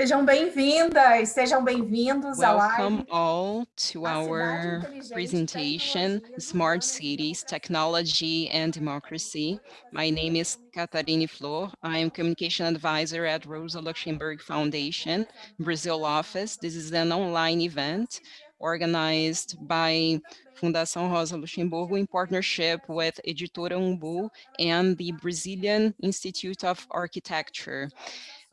Sejam bem-vindas, sejam bem-vindos à live. Welcome all to our presentation, Smart Cities, Technology and Democracy. My name is Catarine Flor. I am Communication Advisor at Rosa Luxemburg Foundation, Brazil office. This is an online event organized by Fundação Rosa Luxemburgo in partnership with Editora Umbu and the Brazilian Institute of Architecture.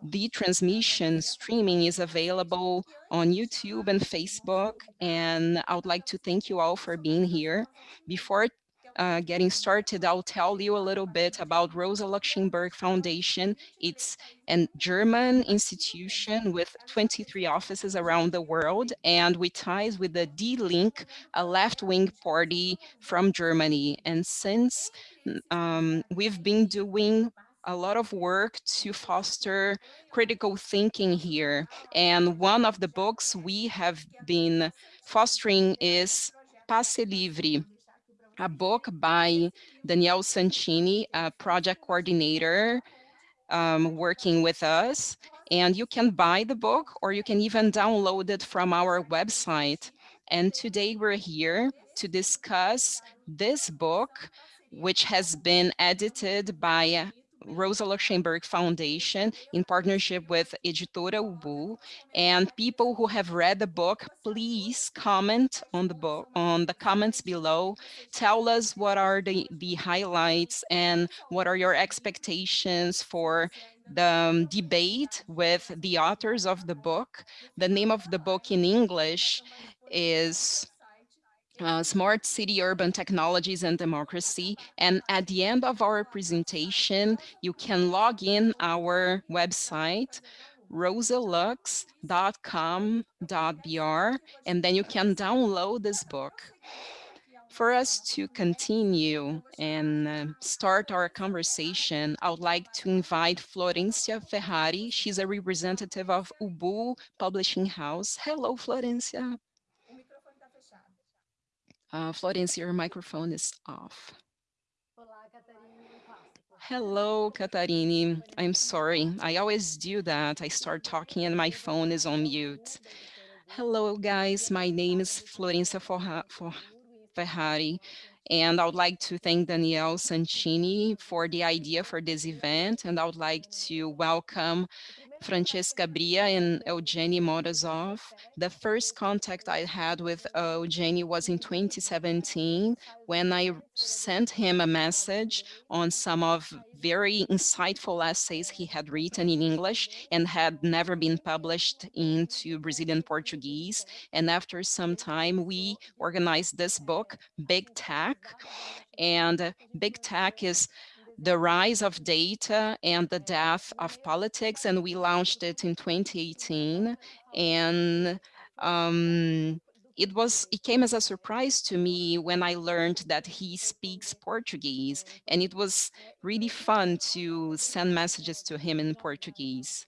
The transmission streaming is available on YouTube and Facebook, and I would like to thank you all for being here. Before uh, getting started, I'll tell you a little bit about Rosa Luxemburg Foundation. It's a German institution with 23 offices around the world, and we ties with the Die Linke, a left-wing party from Germany. And since um, we've been doing a lot of work to foster critical thinking here. And one of the books we have been fostering is Passe Livre, a book by Danielle Santini, a project coordinator um, working with us. And you can buy the book or you can even download it from our website. And today we're here to discuss this book, which has been edited by Rosa Luxemburg Foundation in partnership with Editora Ubu. And people who have read the book, please comment on the book, on the comments below. Tell us what are the, the highlights and what are your expectations for the um, debate with the authors of the book. The name of the book in English is uh, smart city urban technologies and democracy. And at the end of our presentation, you can log in our website, rosalux.com.br, and then you can download this book. For us to continue and uh, start our conversation, I would like to invite Florencia Ferrari. She's a representative of Ubu Publishing House. Hello, Florencia. Uh, Florence, your microphone is off. Hello, Catarine. I'm sorry. I always do that. I start talking and my phone is on mute. Hello, guys. My name is Florencia Ferrari, and I would like to thank Danielle Santini for the idea for this event, and I would like to welcome Francesca Bria and Evgeny Morozov. The first contact I had with Evgeny was in 2017 when I sent him a message on some of very insightful essays he had written in English and had never been published into Brazilian Portuguese. And after some time, we organized this book, Big Tech. And Big Tech is the rise of data and the death of politics, and we launched it in 2018. And um, it was it came as a surprise to me when I learned that he speaks Portuguese, and it was really fun to send messages to him in Portuguese.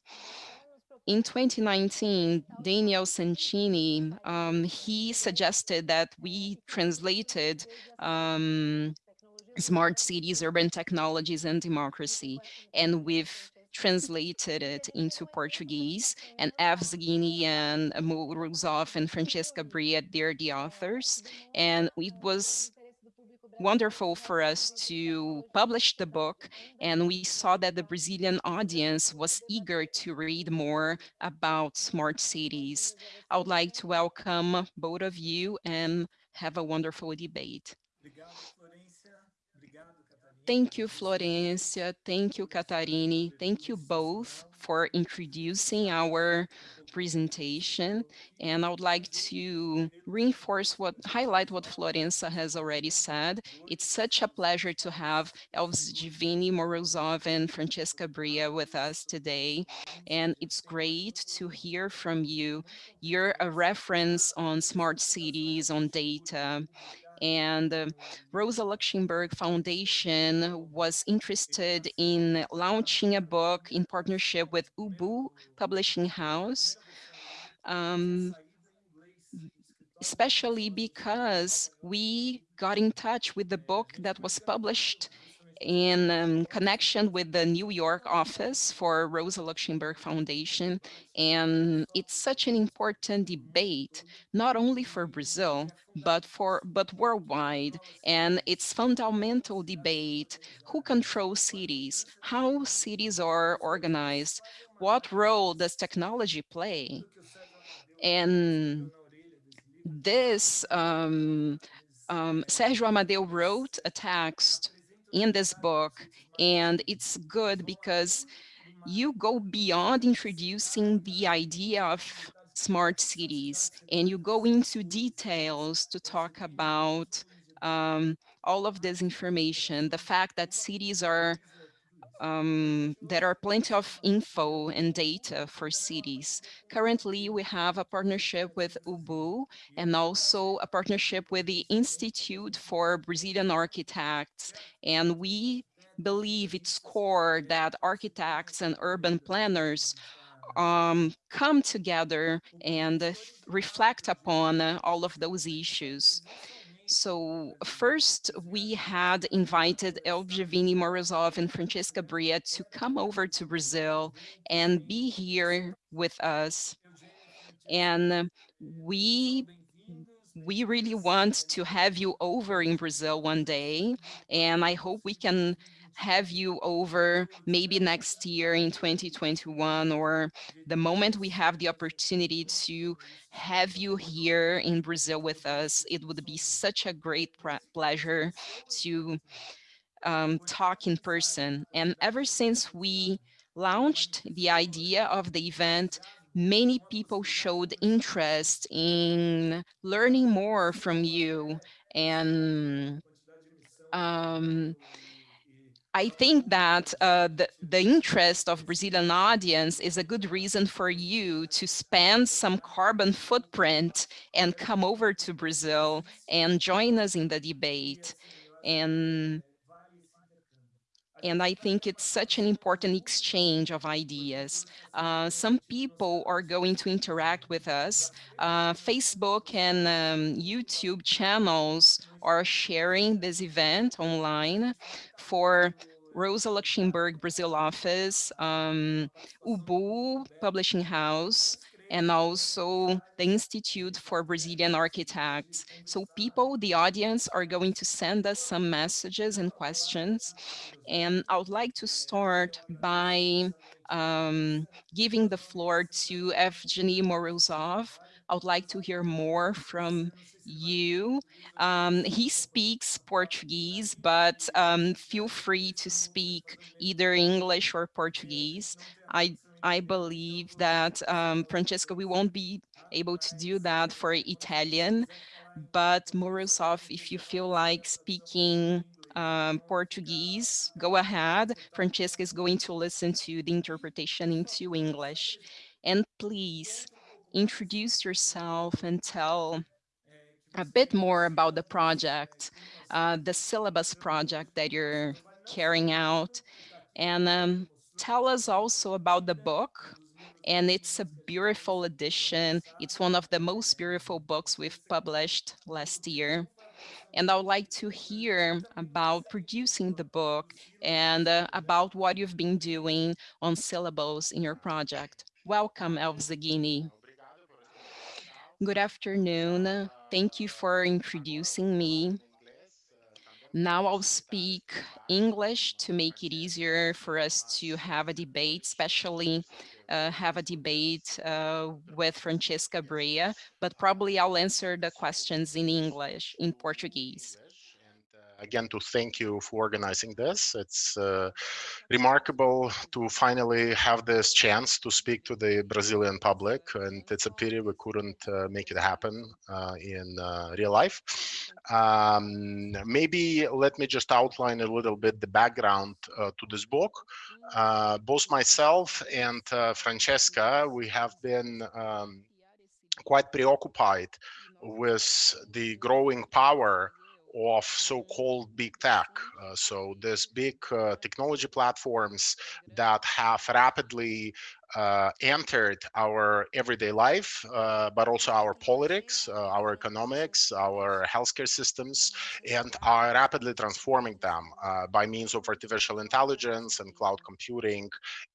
In 2019, Daniel Santini, um, he suggested that we translated um, smart cities, urban technologies, and democracy. And we've translated it into Portuguese, and Evgeny and Morozov and Francesca Bria, they're the authors. And it was wonderful for us to publish the book and we saw that the Brazilian audience was eager to read more about smart cities. I would like to welcome both of you and have a wonderful debate. Thank you, Florencia. Thank you, Catarini. Thank you both for introducing our presentation. And I would like to reinforce what, highlight what Florencia has already said. It's such a pleasure to have Evgeny Morozov and Francesca Bria with us today. And it's great to hear from you. You're a reference on smart cities, on data, and Rosa Luxemburg Foundation was interested in launching a book in partnership with Ubu Publishing House, um, especially because we got in touch with the book that was published in um, connection with the New York office for Rosa Luxemburg Foundation. And it's such an important debate, not only for Brazil, but for but worldwide. And it's fundamental debate, who controls cities, how cities are organized, what role does technology play? And this, um, um, Sergio Amadeu wrote a text in this book, and it's good because you go beyond introducing the idea of smart cities and you go into details to talk about um, all of this information, the fact that cities are um, there are plenty of info and data for cities. Currently, we have a partnership with UBU and also a partnership with the Institute for Brazilian Architects. And we believe it's core that architects and urban planners um, come together and uh, reflect upon uh, all of those issues. So mm-hmm. first, we had invited Evgeny Morozov and Francesca Bria to come over to Brazil and be here with us. And we we really want to have you over in Brazil one day, and I hope we can have you over maybe next year in 2021 or the moment we have the opportunity to have you here in Brazil with us. It would be such a great pleasure to um, talk in person. And ever since we launched the idea of the event, many people showed interest in learning more from you and um, I think that uh, the, the interest of Brazilian audience is a good reason for you to spend some carbon footprint and come over to Brazil and join us in the debate. And and I think it's such an important exchange of ideas. Uh, some people are going to interact with us. Uh, Facebook and um, YouTube channels are sharing this event online for Rosa Luxemburg Brazil office, um, UBU Publishing House, and also the Institute for Brazilian Architects. So people, the audience, are going to send us some messages and questions. And I would like to start by um, giving the floor to Evgeny Morozov. I would like to hear more from you. Um, he speaks Portuguese, but um, feel free to speak either English or Portuguese. I I believe that, um, Francesca, we won't be able to do that for Italian, but Morozov, if you feel like speaking um, Portuguese, go ahead. Francesca is going to listen to the interpretation into English. And please introduce yourself and tell a bit more about the project, uh, the syllabus project that you're carrying out, and um, tell us also about the book. And it's a beautiful edition. It's one of the most beautiful books we've published last year. And I would like to hear about producing the book and uh, about what you've been doing on syllabus in your project. Welcome, Evgeny. Good afternoon. Thank you for introducing me. Now I'll speak English to make it easier for us to have a debate, especially uh, have a debate uh, with Francesca Bria, but probably I'll answer the questions in English, in Portuguese again to thank you for organizing this. It's uh, remarkable to finally have this chance to speak to the Brazilian public, and it's a pity we couldn't uh, make it happen uh, in uh, real life. Um, maybe let me just outline a little bit the background uh, to this book. Both myself and Francesca, we have been um, quite preoccupied with the growing power of so-called big tech. Uh, so these big uh, technology platforms that have rapidly uh, entered our everyday life, uh, but also our politics, uh, our economics, our healthcare systems, and are rapidly transforming them uh, by means of artificial intelligence and cloud computing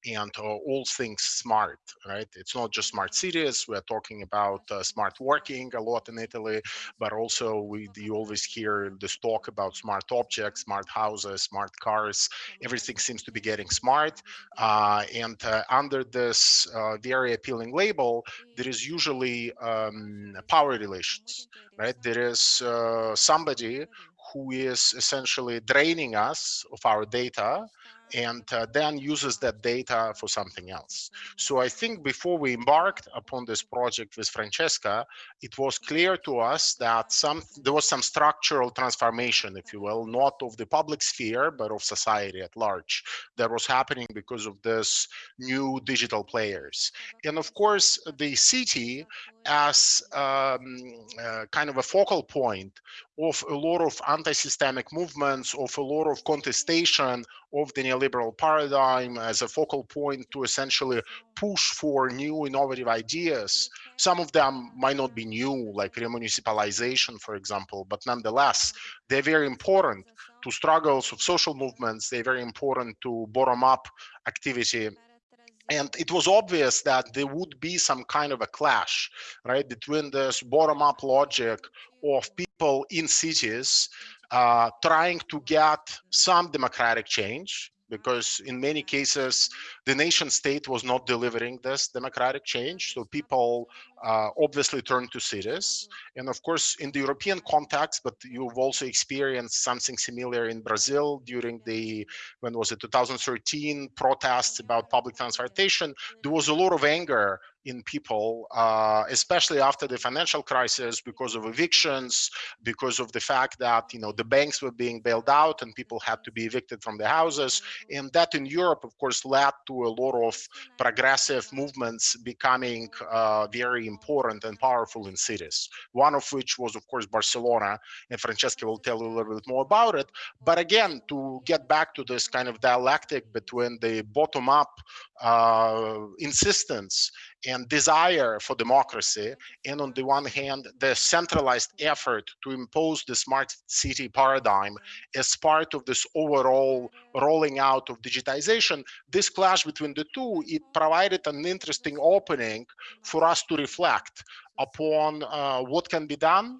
and uh, all things smart, right? It's not just smart cities. We're talking about uh, smart working a lot in Italy, but also we you always hear this talk about smart objects, smart houses, smart cars. Everything seems to be getting smart. and under the this uh, very appealing label, there is usually um, power relations, right? There is uh, somebody who is essentially draining us of our data and uh, then uses that data for something else. So I think before we embarked upon this project with Francesca, it was clear to us that some there was some structural transformation, if you will, not of the public sphere, but of society at large that was happening because of this new digital players. And of course, the city as um, uh, kind of a focal point of a lot of anti-systemic movements, of a lot of contestation of the neoliberal paradigm as a focal point to essentially push for new innovative ideas. Some of them might not be new, like remunicipalization, for example, but nonetheless, they're very important to struggles of social movements. They're very important to bottom-up activity and it was obvious that there would be some kind of a clash right between this bottom-up logic of people in cities uh, trying to get some democratic change because in many cases the nation state was not delivering this democratic change so people uh, obviously turned to cities. And of course in the european context but you've also experienced something similar in brazil during the when was it 2013 protests about public transportation. There was a lot of anger in people, uh, especially after the financial crisis, because of evictions, because of the fact that you know the banks were being bailed out and people had to be evicted from their houses, and that in Europe, of course, led to a lot of progressive movements becoming uh, very important and powerful in cities. One of which was, of course, Barcelona, and Francesca will tell you a little bit more about it. But again, to get back to this kind of dialectic between the bottom-up uh, insistence and desire for democracy, and on the one hand, the centralized effort to impose the smart city paradigm as part of this overall rolling out of digitization, this clash between the two, it provided an interesting opening for us to reflect upon uh, what can be done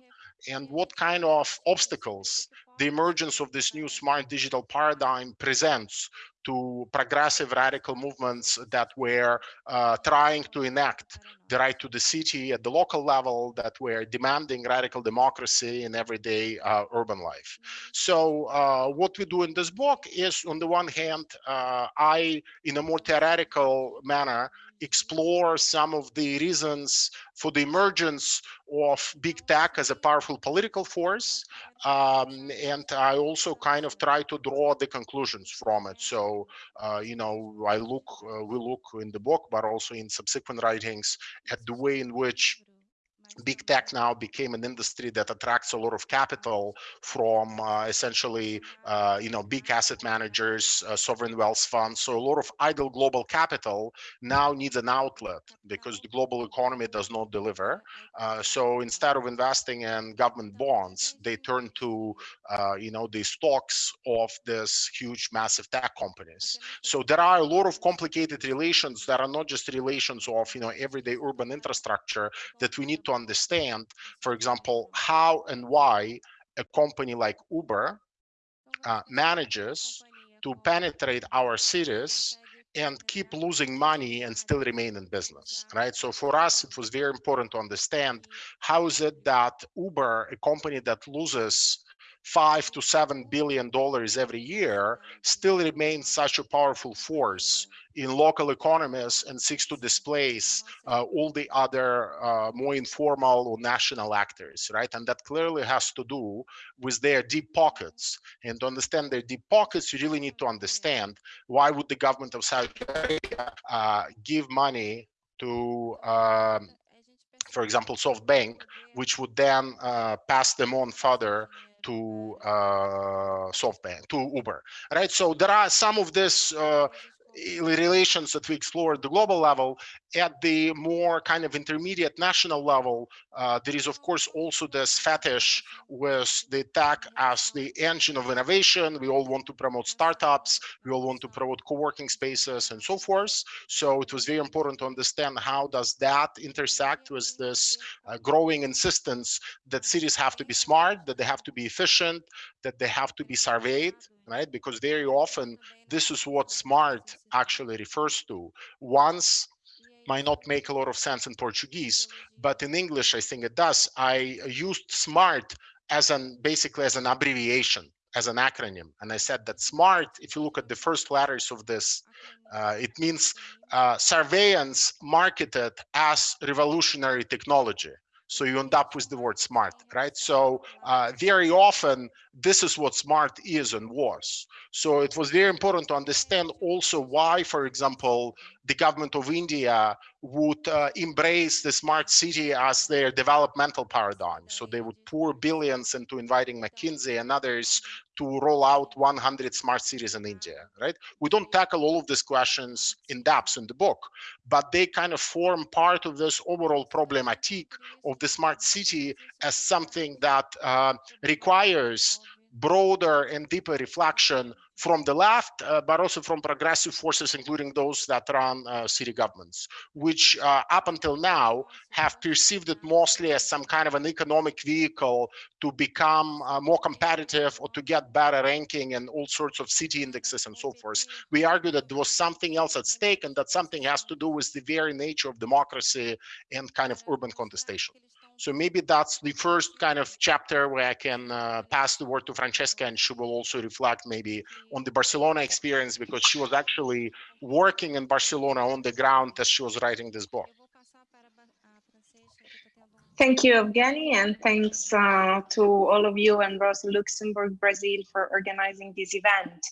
and what kind of obstacles the emergence of this new smart digital paradigm presents to progressive radical movements that were uh, trying to enact the right to the city at the local level that were demanding radical democracy in everyday uh, urban life. So uh, what we do in this book is on the one hand, uh, I, in a more theoretical manner, explore some of the reasons for the emergence of big tech as a powerful political force. Um, and I also kind of try to draw the conclusions from it. So, uh, you know, I look, uh, we look in the book, but also in subsequent writings at the way in which big tech now became an industry that attracts a lot of capital from uh, essentially, uh, you know, big asset managers, uh, sovereign wealth funds. So a lot of idle global capital now needs an outlet because the global economy does not deliver. Uh, so instead of investing in government bonds, they turn to, uh, you know, the stocks of this huge, massive tech companies. So there are a lot of complicated relations that are not just relations of, you know, everyday urban infrastructure that we need to understand, for example, how and why a company like Uber uh, manages to penetrate our cities and keep losing money and still remain in business, right? So for us, it was very important to understand how is it that Uber, a company that loses five to seven billion dollars every year still remains such a powerful force in local economies and seeks to displace uh, all the other uh, more informal or national actors, right? And that clearly has to do with their deep pockets. And to understand their deep pockets, you really need to understand why would the government of Saudi Arabia uh, give money to um, for example, SoftBank, which would then uh, pass them on further to uh, SoftBank, to Uber, right? So there are some of this uh, relations that we explore at the global level, at the more kind of intermediate national level, uh, there is of course also this fetish with the tech as the engine of innovation. We all want to promote startups, we all want to promote co-working spaces and so forth. So it was very important to understand how does that intersect with this uh, growing insistence that cities have to be smart, that they have to be efficient, that they have to be surveyed, right? Because very often this is what smart actually refers to. Once might not make a lot of sense in Portuguese, but in English, I think it does. I used SMART as an basically as an abbreviation, as an acronym. And I said that SMART, if you look at the first letters of this, uh, it means uh, surveillance marketed as revolutionary technology. So you end up with the word smart, right? So uh, very often, this is what smart is and was. So it was very important to understand also why, for example, the government of India would uh, embrace the smart city as their developmental paradigm. So they would pour billions into inviting McKinsey and others to roll out 100 smart cities in India, right? We don't tackle all of these questions in depth in the book, but they kind of form part of this overall problematic of the smart city as something that uh, requires broader and deeper reflection from the left, uh, but also from progressive forces, including those that run uh, city governments, which uh, up until now have perceived it mostly as some kind of an economic vehicle to become uh, more competitive or to get better ranking and all sorts of city indexes and so forth. We argue that there was something else at stake and that something has to do with the very nature of democracy and kind of urban contestation. So maybe that's the first kind of chapter where I can uh, pass the word to Francesca and she will also reflect maybe on the Barcelona experience because she was actually working in Barcelona on the ground as she was writing this book. Thank you, Evgeny, and thanks uh, to all of you and Rosa Luxemburg Brazil for organizing this event.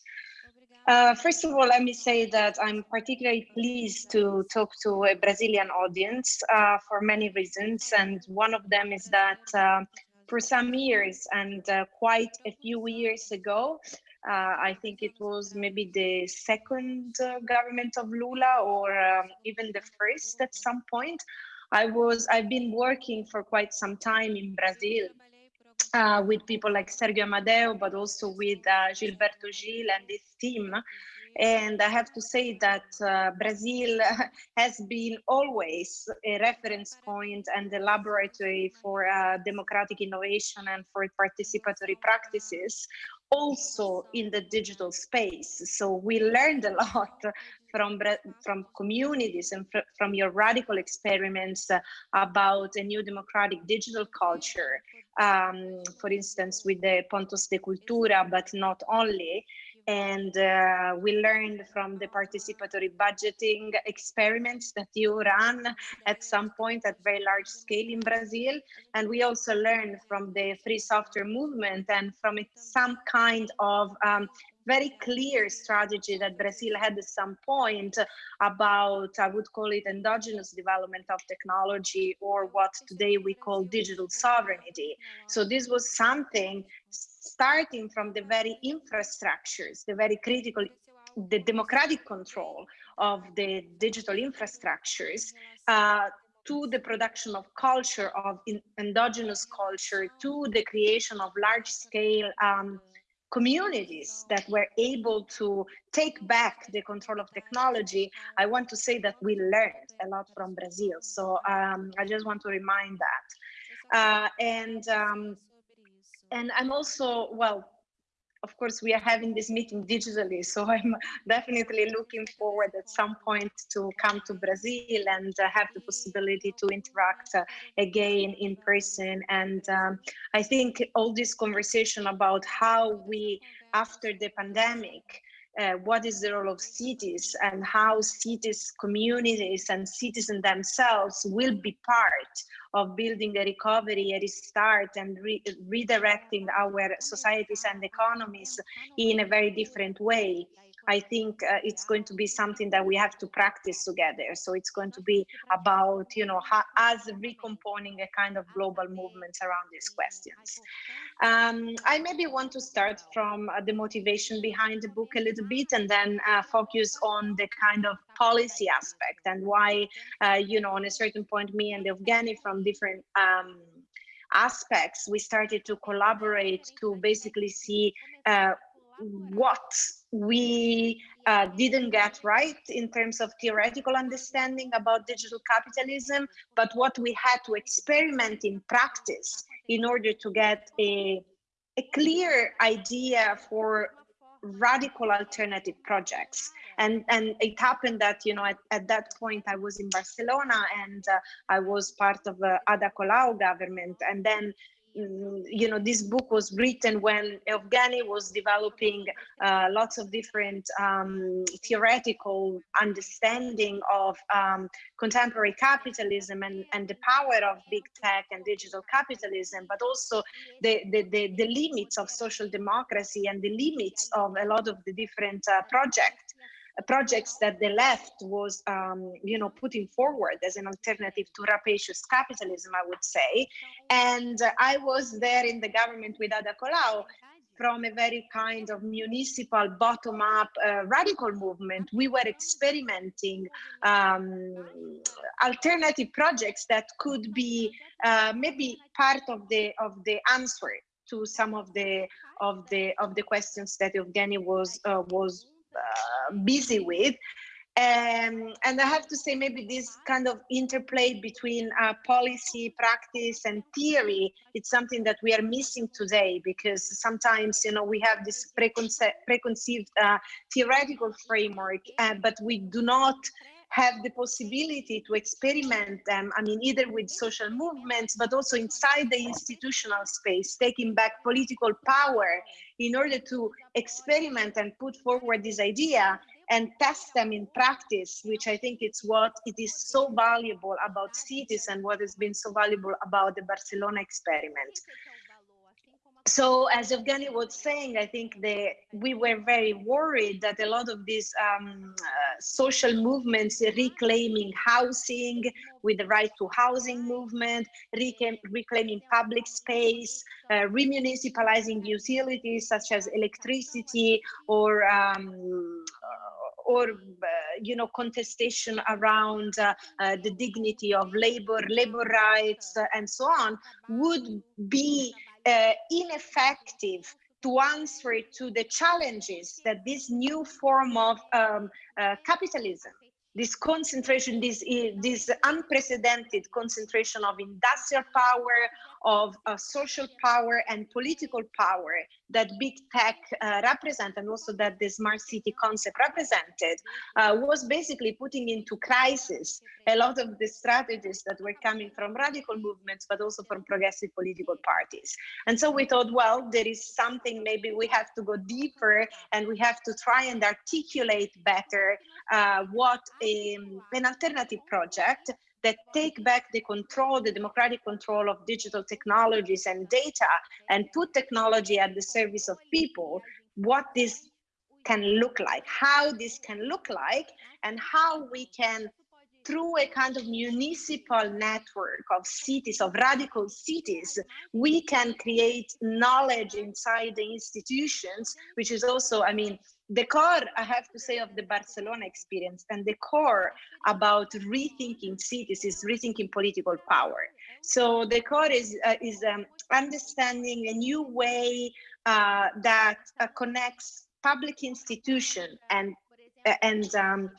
Uh, first of all, let me say that I'm particularly pleased to talk to a Brazilian audience uh, for many reasons. And one of them is that uh, for some years and uh, quite a few years ago, uh, I think it was maybe the second uh, government of Lula or um, even the first at some point. I was, I've been working for quite some time in Brazil uh, with people like Sergio Amadeu, but also with uh, Gilberto Gil and his team. And I have to say that uh, Brazil has been always a reference point and a laboratory for uh, democratic innovation and for participatory practices, also in the digital space. So we learned a lot from, from communities and fr from your radical experiments about a new democratic digital culture, um, for instance, with the Pontos de Cultura, but not only. And uh, we learned from the participatory budgeting experiments that you ran at some point at very large scale in Brazil. And we also learned from the free software movement and from some kind of um, very clear strategy that Brazil had at some point about, I would call it endogenous development of technology or what today we call digital sovereignty. So this was something starting from the very infrastructures, the very critical, the democratic control of the digital infrastructures, uh, to the production of culture, of endogenous culture, to the creation of large scale um, communities that were able to take back the control of technology, I want to say that we learned a lot from Brazil. So um, I just want to remind that. Uh, and um, and I'm also, well, of course, we are having this meeting digitally, so I'm definitely looking forward at some point to come to Brazil and uh, have the possibility to interact uh, again in person. And um, I think all this conversation about how we, after the pandemic, uh, what is the role of cities and how cities, communities and citizens themselves will be part of building a recovery, a restart and re redirecting our societies and economies in a very different way. I think uh, it's going to be something that we have to practice together. So it's going to be about, you know, how, us recomponing a kind of global movement around these questions. Um, I maybe want to start from uh, the motivation behind the book a little bit and then uh, focus on the kind of policy aspect and why, uh, you know, on a certain point, me and Evgeny from different um, aspects, we started to collaborate to basically see uh, what we uh, didn't get right in terms of theoretical understanding about digital capitalism, but what we had to experiment in practice in order to get a, a clear idea for radical alternative projects. And and it happened that you know at, at that point i was in barcelona and uh, i was part of the ada colau government. And then you know, this book was written when Evgeny was developing uh, lots of different um, theoretical understanding of um, contemporary capitalism and, and the power of big tech and digital capitalism, but also the, the, the, the limits of social democracy and the limits of a lot of the different uh, projects projects that the left was, um, you know, putting forward as an alternative to rapacious capitalism, I would say. And uh, I was there in the government with Ada Colau from a very kind of municipal bottom-up uh, radical movement. We were experimenting um, alternative projects that could be uh, maybe part of the of the answer to some of the of the of the questions that Evgeny was uh, was uh, busy with. Um, and I have to say, maybe this kind of interplay between uh, policy, practice, and theory, it's something that we are missing today because sometimes, you know, we have this preconce preconceived uh, theoretical framework, uh, but we do not have the possibility to experiment them, I mean, either with social movements, but also inside the institutional space, taking back political power in order to experiment and put forward this idea and test them in practice, which I think it's what it is so valuable about cities and what has been so valuable about the Barcelona experiment so as Evgeny was saying, I think we were very worried that a lot of these um, uh, social movements reclaiming housing with the right to housing movement, reclaim, reclaiming public space, uh, remunicipalizing utilities such as electricity or um, or uh, you know contestation around uh, uh, the dignity of labor labor rights uh, and so on would be uh, ineffective to answer to the challenges that this new form of um, uh, capitalism this concentration, this, this unprecedented concentration of industrial power, of uh, social power and political power that big tech uh, represent and also that the smart city concept represented uh, was basically putting into crisis a lot of the strategies that were coming from radical movements, but also from progressive political parties. And so we thought, well, there is something maybe we have to go deeper and we have to try and articulate better uh, what a, an alternative project that take back the control, the democratic control of digital technologies and data and put technology at the service of people, what this can look like, how this can look like, and how we can through a kind of municipal network of cities, of radical cities, we can create knowledge inside the institutions, which is also, I mean, the core, I have to say, of the Barcelona experience and the core about rethinking cities is rethinking political power. So the core is, uh, is um, understanding a new way uh, that uh, connects public institution and, and um,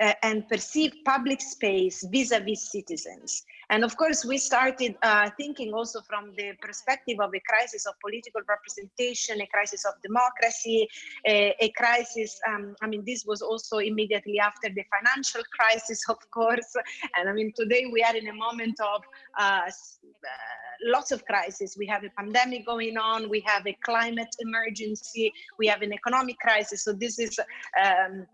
uh, and perceive public space vis-a-vis -vis citizens. And of course, we started uh, thinking also from the perspective of a crisis of political representation, a crisis of democracy, a, a crisis, um, I mean, this was also immediately after the financial crisis, of course. And I mean, today we are in a moment of uh, uh, lots of crises. We have a pandemic going on, we have a climate emergency, we have an economic crisis. So this is um,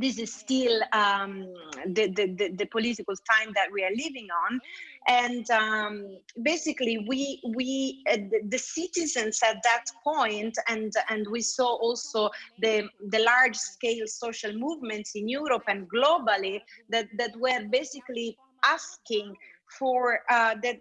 this is still um, the, the, the, political time that we are living on. And um, basically, we, we uh, the, the, citizens at that point, and, and we saw also the, the large scale social movements in Europe and globally that, that were basically asking for uh, that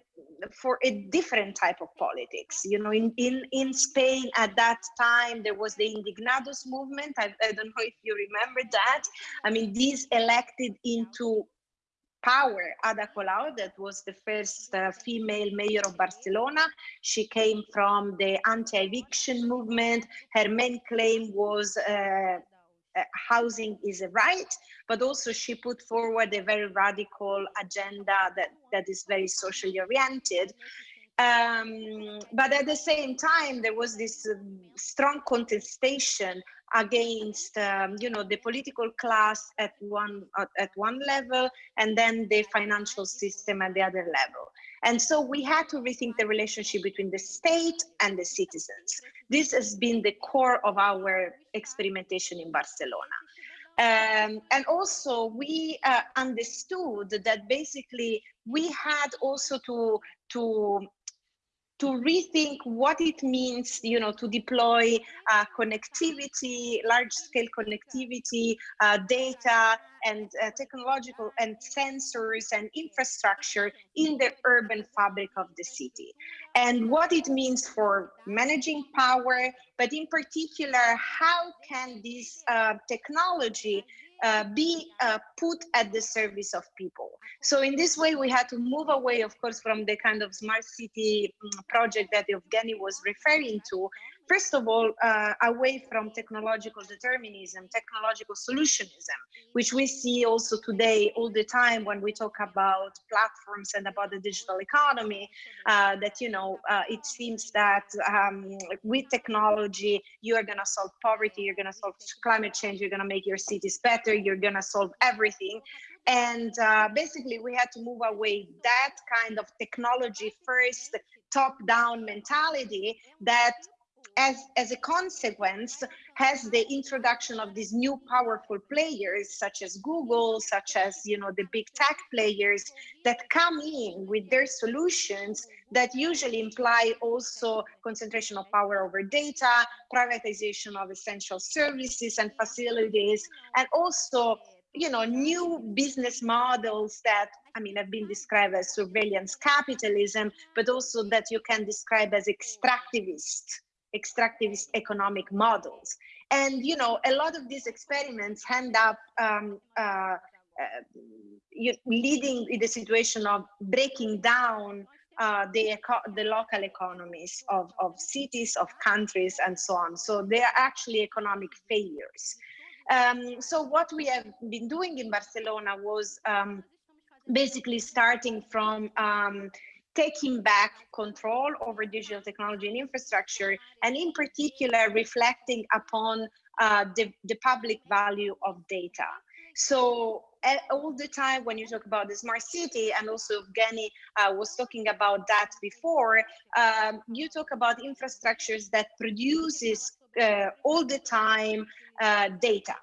for a different type of politics. You know, in, in, in Spain at that time, there was the Indignados movement. I, I don't know if you remember that. I mean, these elected into power Ada Colau, that was the first uh, female mayor of Barcelona. She came from the anti-eviction movement. Her main claim was uh, housing is a right, but also she put forward a very radical agenda that, that is very socially oriented. Um, but at the same time, there was this uh, strong contestation against, um, you know, the political class at one at one level, and then the financial system at the other level. And so we had to rethink the relationship between the state and the citizens. This has been the core of our experimentation in Barcelona. Um, and also we uh, understood that basically we had also to to to rethink what it means, you know, to deploy uh, connectivity, large-scale connectivity, uh, data, and uh, technological and sensors and infrastructure in the urban fabric of the city. And what it means for managing power, but in particular, how can this uh, technology uh, be uh, put at the service of people. So in this way, we had to move away, of course, from the kind of smart city mm, project that Evgeny was referring to, first of all, uh, away from technological determinism, technological solutionism, which we see also today all the time when we talk about platforms and about the digital economy, uh, that, you know, uh, it seems that um, with technology, you are going to solve poverty, you're going to solve climate change, you're going to make your cities better, you're going to solve everything. And uh, basically, we had to move away that kind of technology first, top down mentality that as, as a consequence, has the introduction of these new powerful players, such as Google, such as you know the big tech players that come in with their solutions that usually imply also concentration of power over data, privatization of essential services and facilities, and also you know new business models that I mean have been described as surveillance capitalism, but also that you can describe as extractivist extractivist economic models. And, you know, a lot of these experiments end up um, uh, uh, leading in the situation of breaking down uh, the, the local economies of, of cities, of countries, and so on. So they are actually economic failures. Um, so what we have been doing in Barcelona was um, basically starting from um, taking back control over digital technology and infrastructure, and in particular, reflecting upon uh, the, the public value of data. So all the time when you talk about the smart city, and also Evgeny uh, was talking about that before, um, you talk about infrastructures that produces uh, all the time uh, data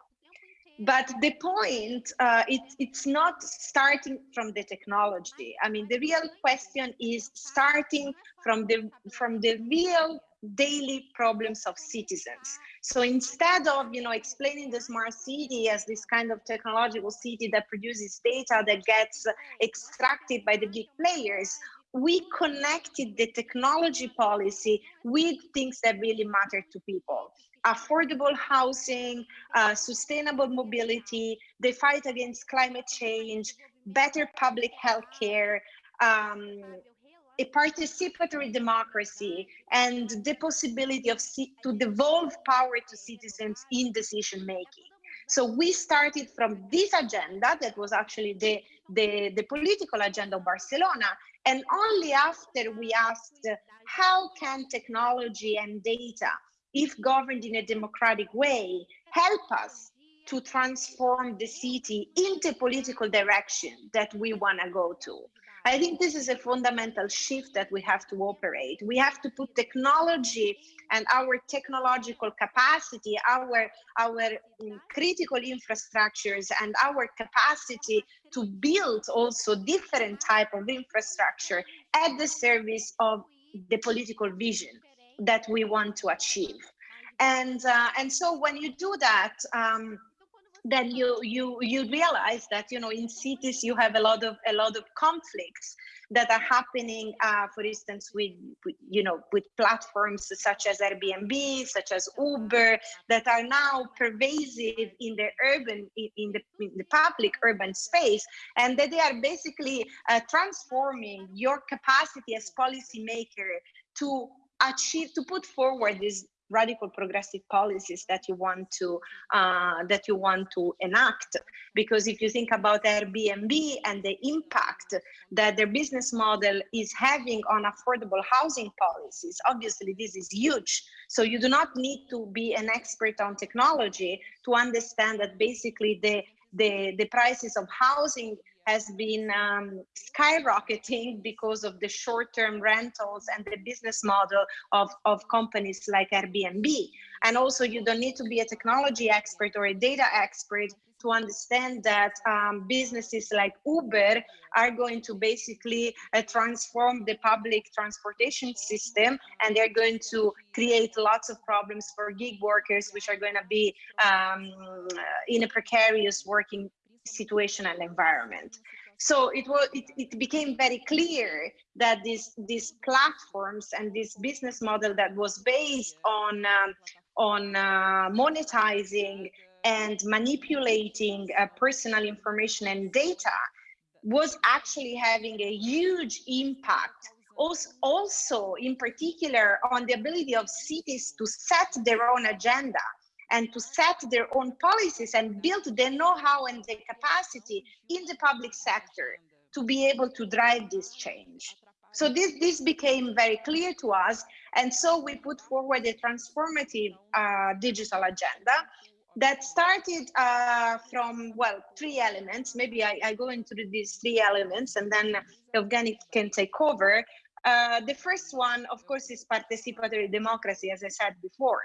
but the point uh, it, it's not starting from the technology. I mean the real question is starting from the from the real daily problems of citizens. So instead of you know explaining the smart city as this kind of technological city that produces data that gets extracted by the big players we connected the technology policy with things that really matter to people affordable housing, uh, sustainable mobility, the fight against climate change, better public health care, um, a participatory democracy, and the possibility of to devolve power to citizens in decision making. So we started from this agenda that was actually the, the, the political agenda of Barcelona. And only after we asked how can technology and data if governed in a democratic way, help us to transform the city into political direction that we want to go to. I think this is a fundamental shift that we have to operate. We have to put technology and our technological capacity, our, our mm, critical infrastructures and our capacity to build also different type of infrastructure at the service of the political vision that we want to achieve. And, uh, and so when you do that, um, then you you you realize that you know in cities you have a lot of a lot of conflicts that are happening uh, for instance with, you know with platforms such as airbnb such as uber that are now pervasive in the urban in, in the, in the public urban space and that they are basically uh, transforming your capacity as policymaker to achieve to put forward these radical progressive policies that you want to uh, that you want to enact. Because if you think about airbnb and the impact that their business model is having on affordable housing policies obviously this is huge. So you do not need to be an expert on technology to understand that basically the the, the prices of housing has been um, skyrocketing because of the short-term rentals and the business model of, of companies like Airbnb. And also you don't need to be a technology expert or a data expert to understand that um, businesses like Uber are going to basically uh, transform the public transportation system and they're going to create lots of problems for gig workers, which are going to be um, in a precarious working situation and environment. So it was it, it became very clear that these these platforms and this business model that was based on um, on uh, monetizing and manipulating uh, personal information and data was actually having a huge impact also, also in particular on the ability of cities to set their own agenda and to set their own policies and build the know-how and the capacity in the public sector to be able to drive this change. So this, this became very clear to us. And so we put forward a transformative uh, digital agenda that started uh, from, well, three elements. Maybe I, I, go into these three elements and then Evgeny can take over. Uh, the first one, of course, is participatory democracy, as I said before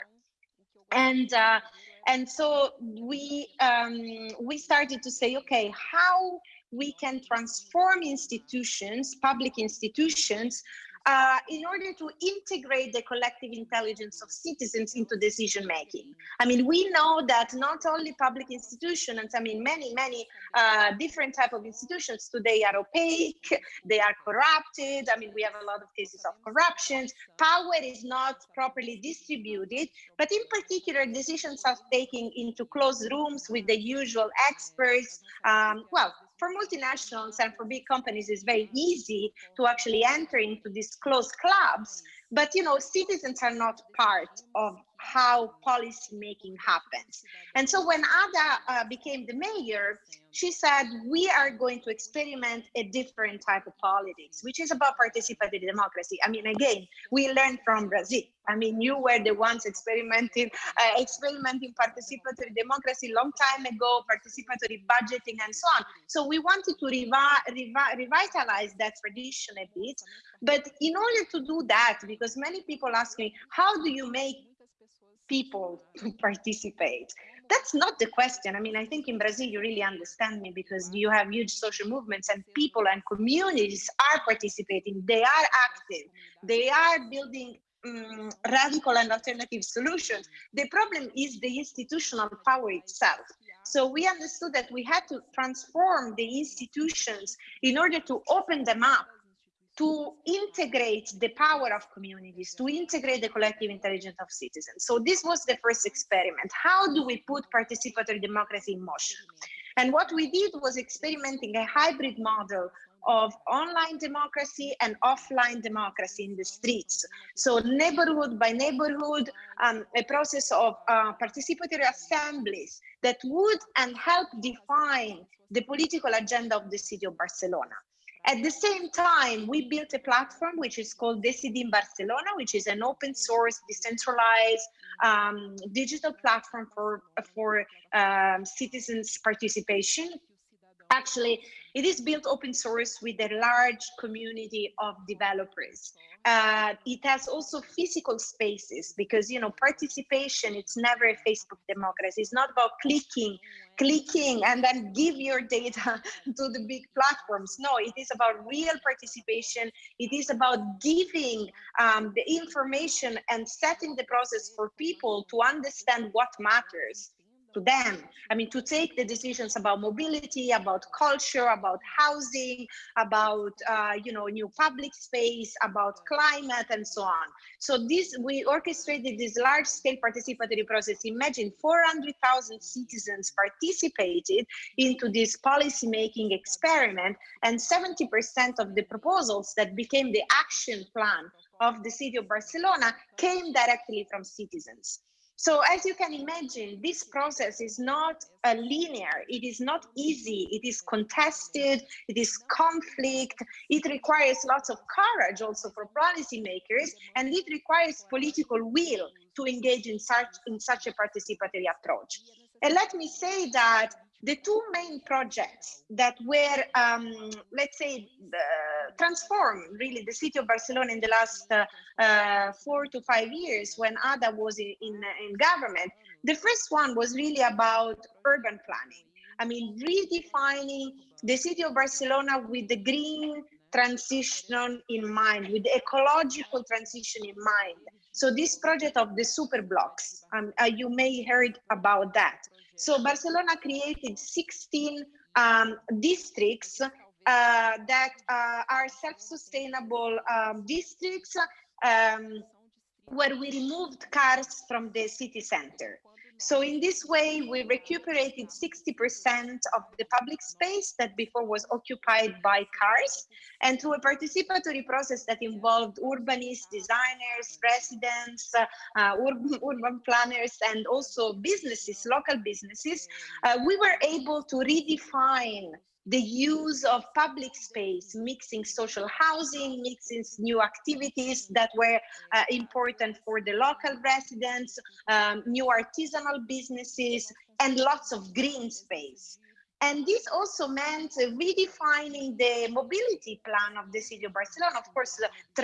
and uh, and so we um, we started to say, okay, how we can transform institutions, public institutions, uh, in order to integrate the collective intelligence of citizens into decision making. I mean, we know that not only public institutions, I mean, many, many uh, different type of institutions today are opaque, they are corrupted. I mean, we have a lot of cases of corruption. Power is not properly distributed, but in particular, decisions are taken into closed rooms with the usual experts. Um, well, for multinationals and for big companies, it's very easy to actually enter into these closed clubs. But you know, citizens are not part of how policy making happens. And so when Ada uh, became the mayor, she said, we are going to experiment a different type of politics, which is about participatory democracy. I mean, again, we learned from Brazil. I mean, you were the ones experimenting, uh, experimenting participatory democracy long time ago, participatory budgeting and so on. So we wanted to revi revi revitalize that tradition a bit. But in order to do that, because many people ask me, how do you make people to participate? That's not the question. I mean, I think in Brazil, you really understand me because you have huge social movements and people and communities are participating. They are active. They are building um, radical and alternative solutions. The problem is the institutional power itself. So we understood that we had to transform the institutions in order to open them up to integrate the power of communities, to integrate the collective intelligence of citizens. So this was the first experiment. How do we put participatory democracy in motion? And what we did was experimenting a hybrid model of online democracy and offline democracy in the streets. So neighborhood by neighborhood, um, a process of uh, participatory assemblies that would and help define the political agenda of the city of Barcelona. At the same time, we built a platform which is called Decidim Barcelona, which is an open source, decentralized um, digital platform for, for um, citizens participation Actually, it is built open source with a large community of developers. Uh, it has also physical spaces because, you know, participation, it's never a Facebook democracy. It's not about clicking, clicking and then give your data to the big platforms. No, it is about real participation. It is about giving um, the information and setting the process for people to understand what matters to them. I mean, to take the decisions about mobility, about culture, about housing, about, uh, you know, new public space, about climate and so on. So this, we orchestrated this large scale participatory process. Imagine 400,000 citizens participated into this policy making experiment and 70% of the proposals that became the action plan of the city of Barcelona came directly from citizens. So as you can imagine, this process is not a linear, it is not easy, it is contested, it is conflict, it requires lots of courage also for policymakers, and it requires political will to engage in such, in such a participatory approach. And let me say that the two main projects that were, um, let's say, uh, transformed really the city of Barcelona in the last uh, uh, four to five years when Ada was in, in, in, government, the first one was really about urban planning. I mean, redefining the city of Barcelona with the green transition in mind, with the ecological transition in mind. So this project of the super blocks, um, uh, you may heard about that. So Barcelona created 16 um, districts uh, that uh, are self-sustainable um, districts um, where we removed cars from the city center. So in this way, we recuperated 60% of the public space that before was occupied by cars. And through a participatory process that involved urbanists, designers, residents, uh, uh, urban, urban, planners, and also businesses, local businesses, uh, we were able to redefine the use of public space, mixing social housing, mixing new activities that were uh, important for the local residents, um, new artisanal businesses, and lots of green space. And this also meant redefining the mobility plan of the city of Barcelona. Of course, uh,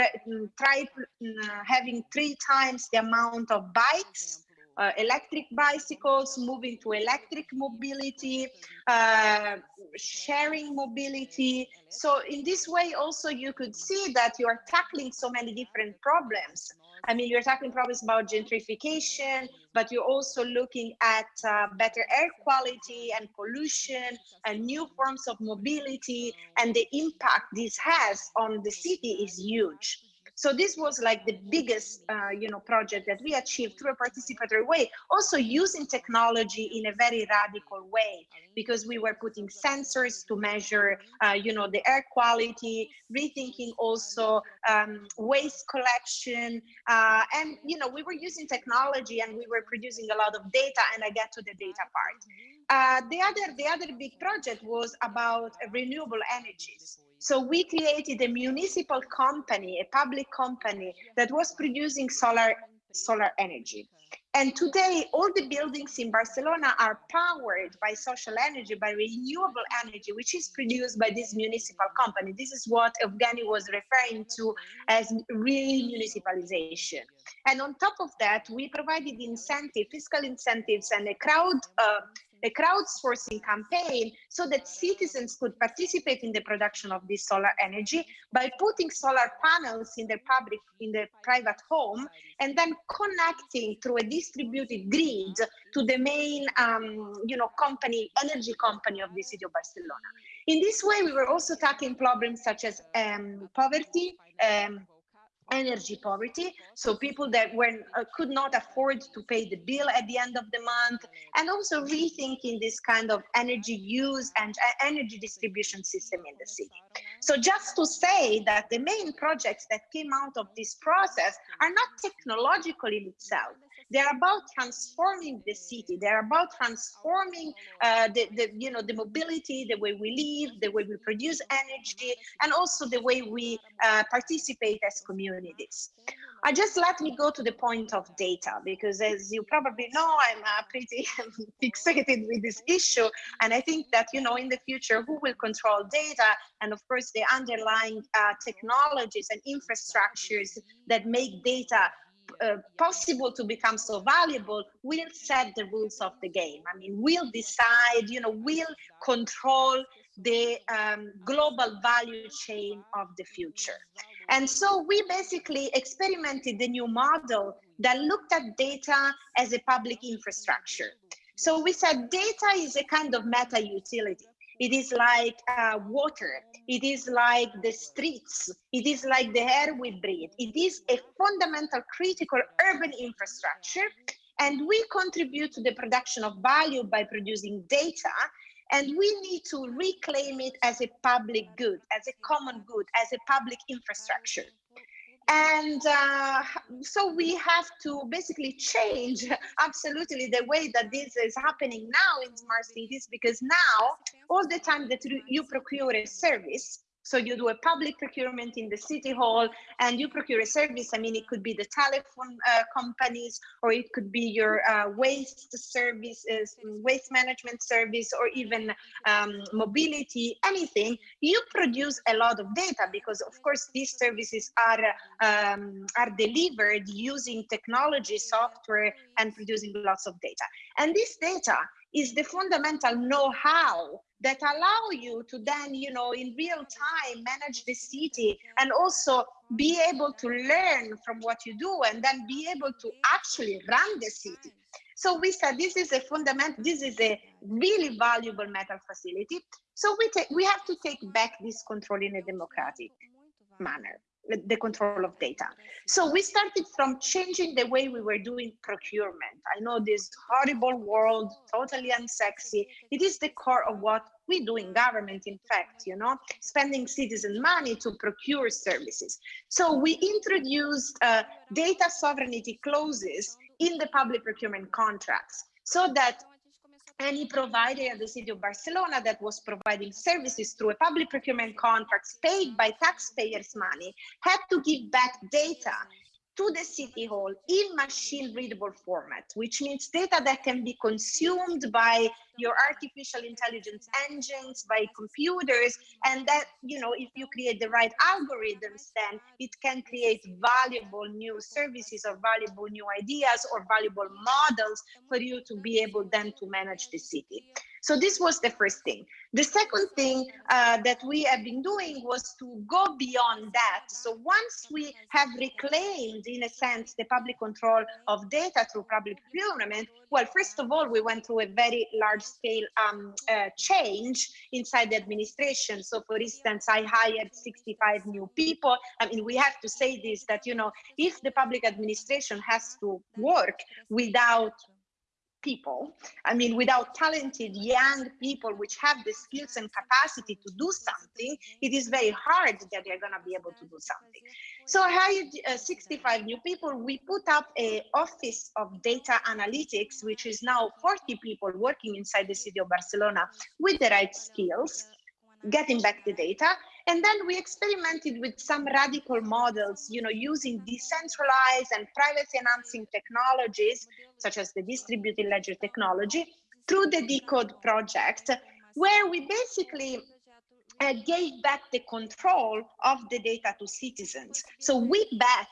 try uh, having three times the amount of bikes uh, electric bicycles, moving to electric mobility, uh, sharing mobility. So in this way, also you could see that you are tackling so many different problems. I mean, you're tackling problems about gentrification, but you're also looking at uh, better air quality and pollution and new forms of mobility and the impact this has on the city is huge. So this was like the biggest, uh, you know, project that we achieved through a participatory way, also using technology in a very radical way, because we were putting sensors to measure, uh, you know, the air quality, rethinking also um, waste collection, uh, and, you know, we were using technology and we were producing a lot of data, and I get to the data part. Uh, the other the other big project was about renewable energies. So we created a municipal company, a public company that was producing solar, solar energy. And today, all the buildings in Barcelona are powered by social energy, by renewable energy, which is produced by this municipal company. This is what Evgeny was referring to as re-municipalization. And on top of that, we provided incentive, fiscal incentives and a crowd uh, a crowdsourcing campaign so that citizens could participate in the production of this solar energy by putting solar panels in their public, in their private home, and then connecting through a distributed grid to the main, um, you know, company, energy company of the city of Barcelona. In this way, we were also tackling problems such as um, poverty, um, energy poverty. So people that were uh, could not afford to pay the bill at the end of the month. And also rethinking this kind of energy use and uh, energy distribution system in the city. So just to say that the main projects that came out of this process are not technological in itself They're about transforming the city. They're about transforming uh, the, the, you know, the mobility, the way we live, the way we produce energy, and also the way we uh, participate as communities. I just let me go to the point of data because as you probably know, I'm uh, pretty fixated with this issue. And I think that, you know, in the future, who will control data and of course the underlying uh, technologies and infrastructures that make data uh, possible to become so valuable will set the rules of the game. I mean, we'll decide, you know, we'll control the um, global value chain of the future. And so we basically experimented the new model that looked at data as a public infrastructure. So we said data is a kind of meta utility. It is like uh, water. It is like the streets. It is like the air we breathe. It is a fundamental critical urban infrastructure. And we contribute to the production of value by producing data. And we need to reclaim it as a public good, as a common good, as a public infrastructure. And uh, so we have to basically change absolutely the way that this is happening now in smart cities, because now all the time that you procure a service, so you do a public procurement in the city hall and you procure a service. I mean, it could be the telephone uh, companies or it could be your uh, waste services, waste management service, or even um, mobility, anything. You produce a lot of data because of course these services are, um, are delivered using technology, software, and producing lots of data. And this data is the fundamental know-how that allow you to then, you know, in real time manage the city and also be able to learn from what you do and then be able to actually run the city. So we said this is a fundamental, this is a really valuable meta utility. So we we have to take back this control in a democratic manner the control of data. So we started from changing the way we were doing procurement. I know this horrible world, totally unsexy. It is the core of what we do in government, in fact, you know, spending citizen money to procure services. So we introduced uh, data sovereignty clauses in the public procurement contracts so that any provider at the city of Barcelona that was providing services through a public procurement contracts paid by taxpayers' money had to give back data to the city hall in machine readable format, which means data that can be consumed by your artificial intelligence engines, by computers, and that, you know, if you create the right algorithms, then it can create valuable new services or valuable new ideas or valuable models for you to be able then to manage the city. So this was the first thing. The second thing uh, that we have been doing was to go beyond that. So once we have reclaimed, in a sense, the public control of data through public procurement, well, first of all, we went through a very large scale um, uh, change inside the administration. So for instance, I hired 65 new people. I mean, we have to say this, that, you know, if the public administration has to work without people. I mean, without talented young people which have the skills and capacity to do something, it is very hard that they're going to be able to do something. So I hired uh, 65 new people. We put up a office of data analytics, which is now 40 people working inside the city of Barcelona with the right skills, getting back the data. And then we experimented with some radical models, you know, using decentralized and privacy enhancing technologies, such as the distributed ledger technology, through the Decode project, where we basically uh, gave back the control of the data to citizens. So we bet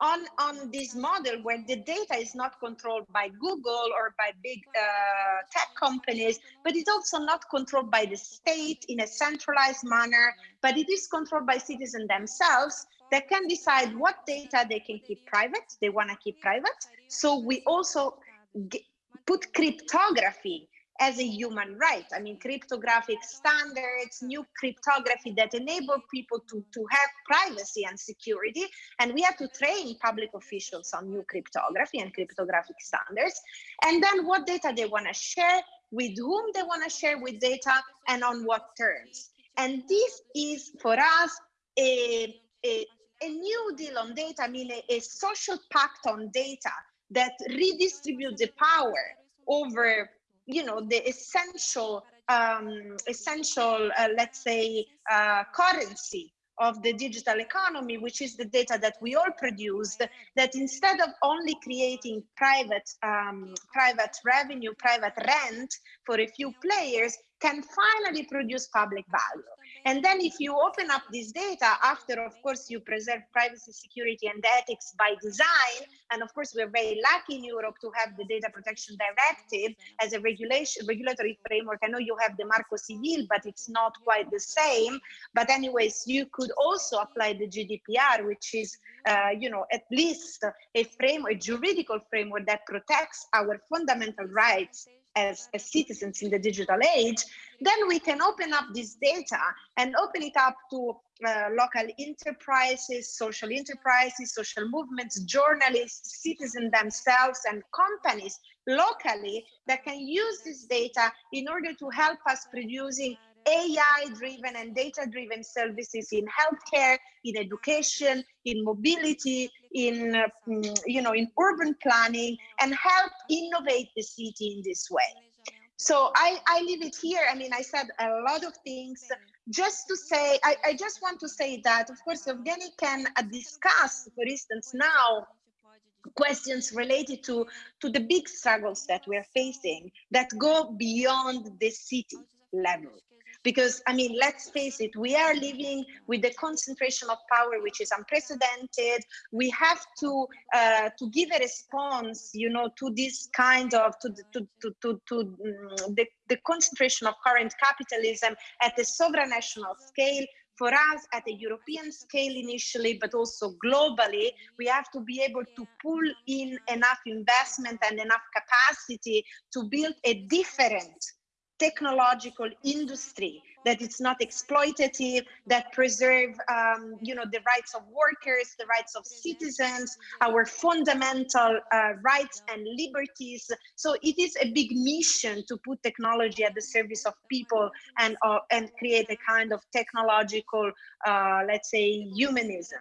on, on this model where the data is not controlled by Google or by big uh, tech companies, but it's also not controlled by the state in a centralized manner, but it is controlled by citizens themselves that can decide what data they can keep private, they want to keep private. So we also put cryptography as a human right. I mean, cryptographic standards, new cryptography that enable people to, to have privacy and security. And we have to train public officials on new cryptography and cryptographic standards. And then what data they want to share, with whom they want to share with data, and on what terms. And this is for us a, a, a new deal on data, I mean, a, a social pact on data that redistributes the power over you know the essential um, essential uh, let's say uh, currency of the digital economy, which is the data that we all produced, that instead of only creating private, um, private revenue, private rent for a few players, can finally produce public value. And then if you open up this data after, of course, you preserve privacy, security, and ethics by design. And of course, we're very lucky in Europe to have the Data Protection Directive as a regulation regulatory framework. I know you have the Marco Civil, but it's not quite the same. But anyways, you could also apply the GDPR, which is, uh, you know, at least a framework, a juridical framework that protects our fundamental rights as, as citizens in the digital age, then we can open up this data and open it up to uh, local enterprises, social enterprises, social movements, journalists, citizens themselves, and companies locally that can use this data in order to help us producing AI-driven and data-driven services in healthcare, in education, in mobility, in uh, you know, in urban planning, and help innovate the city in this way. So I, I leave it here. I mean, I said a lot of things. Just to say, I, I just want to say that, of course, Evgeny can uh, discuss, for instance, now questions related to, to the big struggles that we're facing that go beyond the city level because i mean let's face it we are living with the concentration of power which is unprecedented. We have to uh, to give a response you know to this kind of to to to to, to um, the, the concentration of current capitalism at the supranational scale. For us at a European scale initially, but also globally, we have to be able to pull in enough investment and enough capacity to build a different technological industry that it's not exploitative that preserve um, you know the rights of workers the rights of citizens our fundamental uh, rights and liberties. So it is a big mission to put technology at the service of people and uh, and create a kind of technological uh, let's say humanism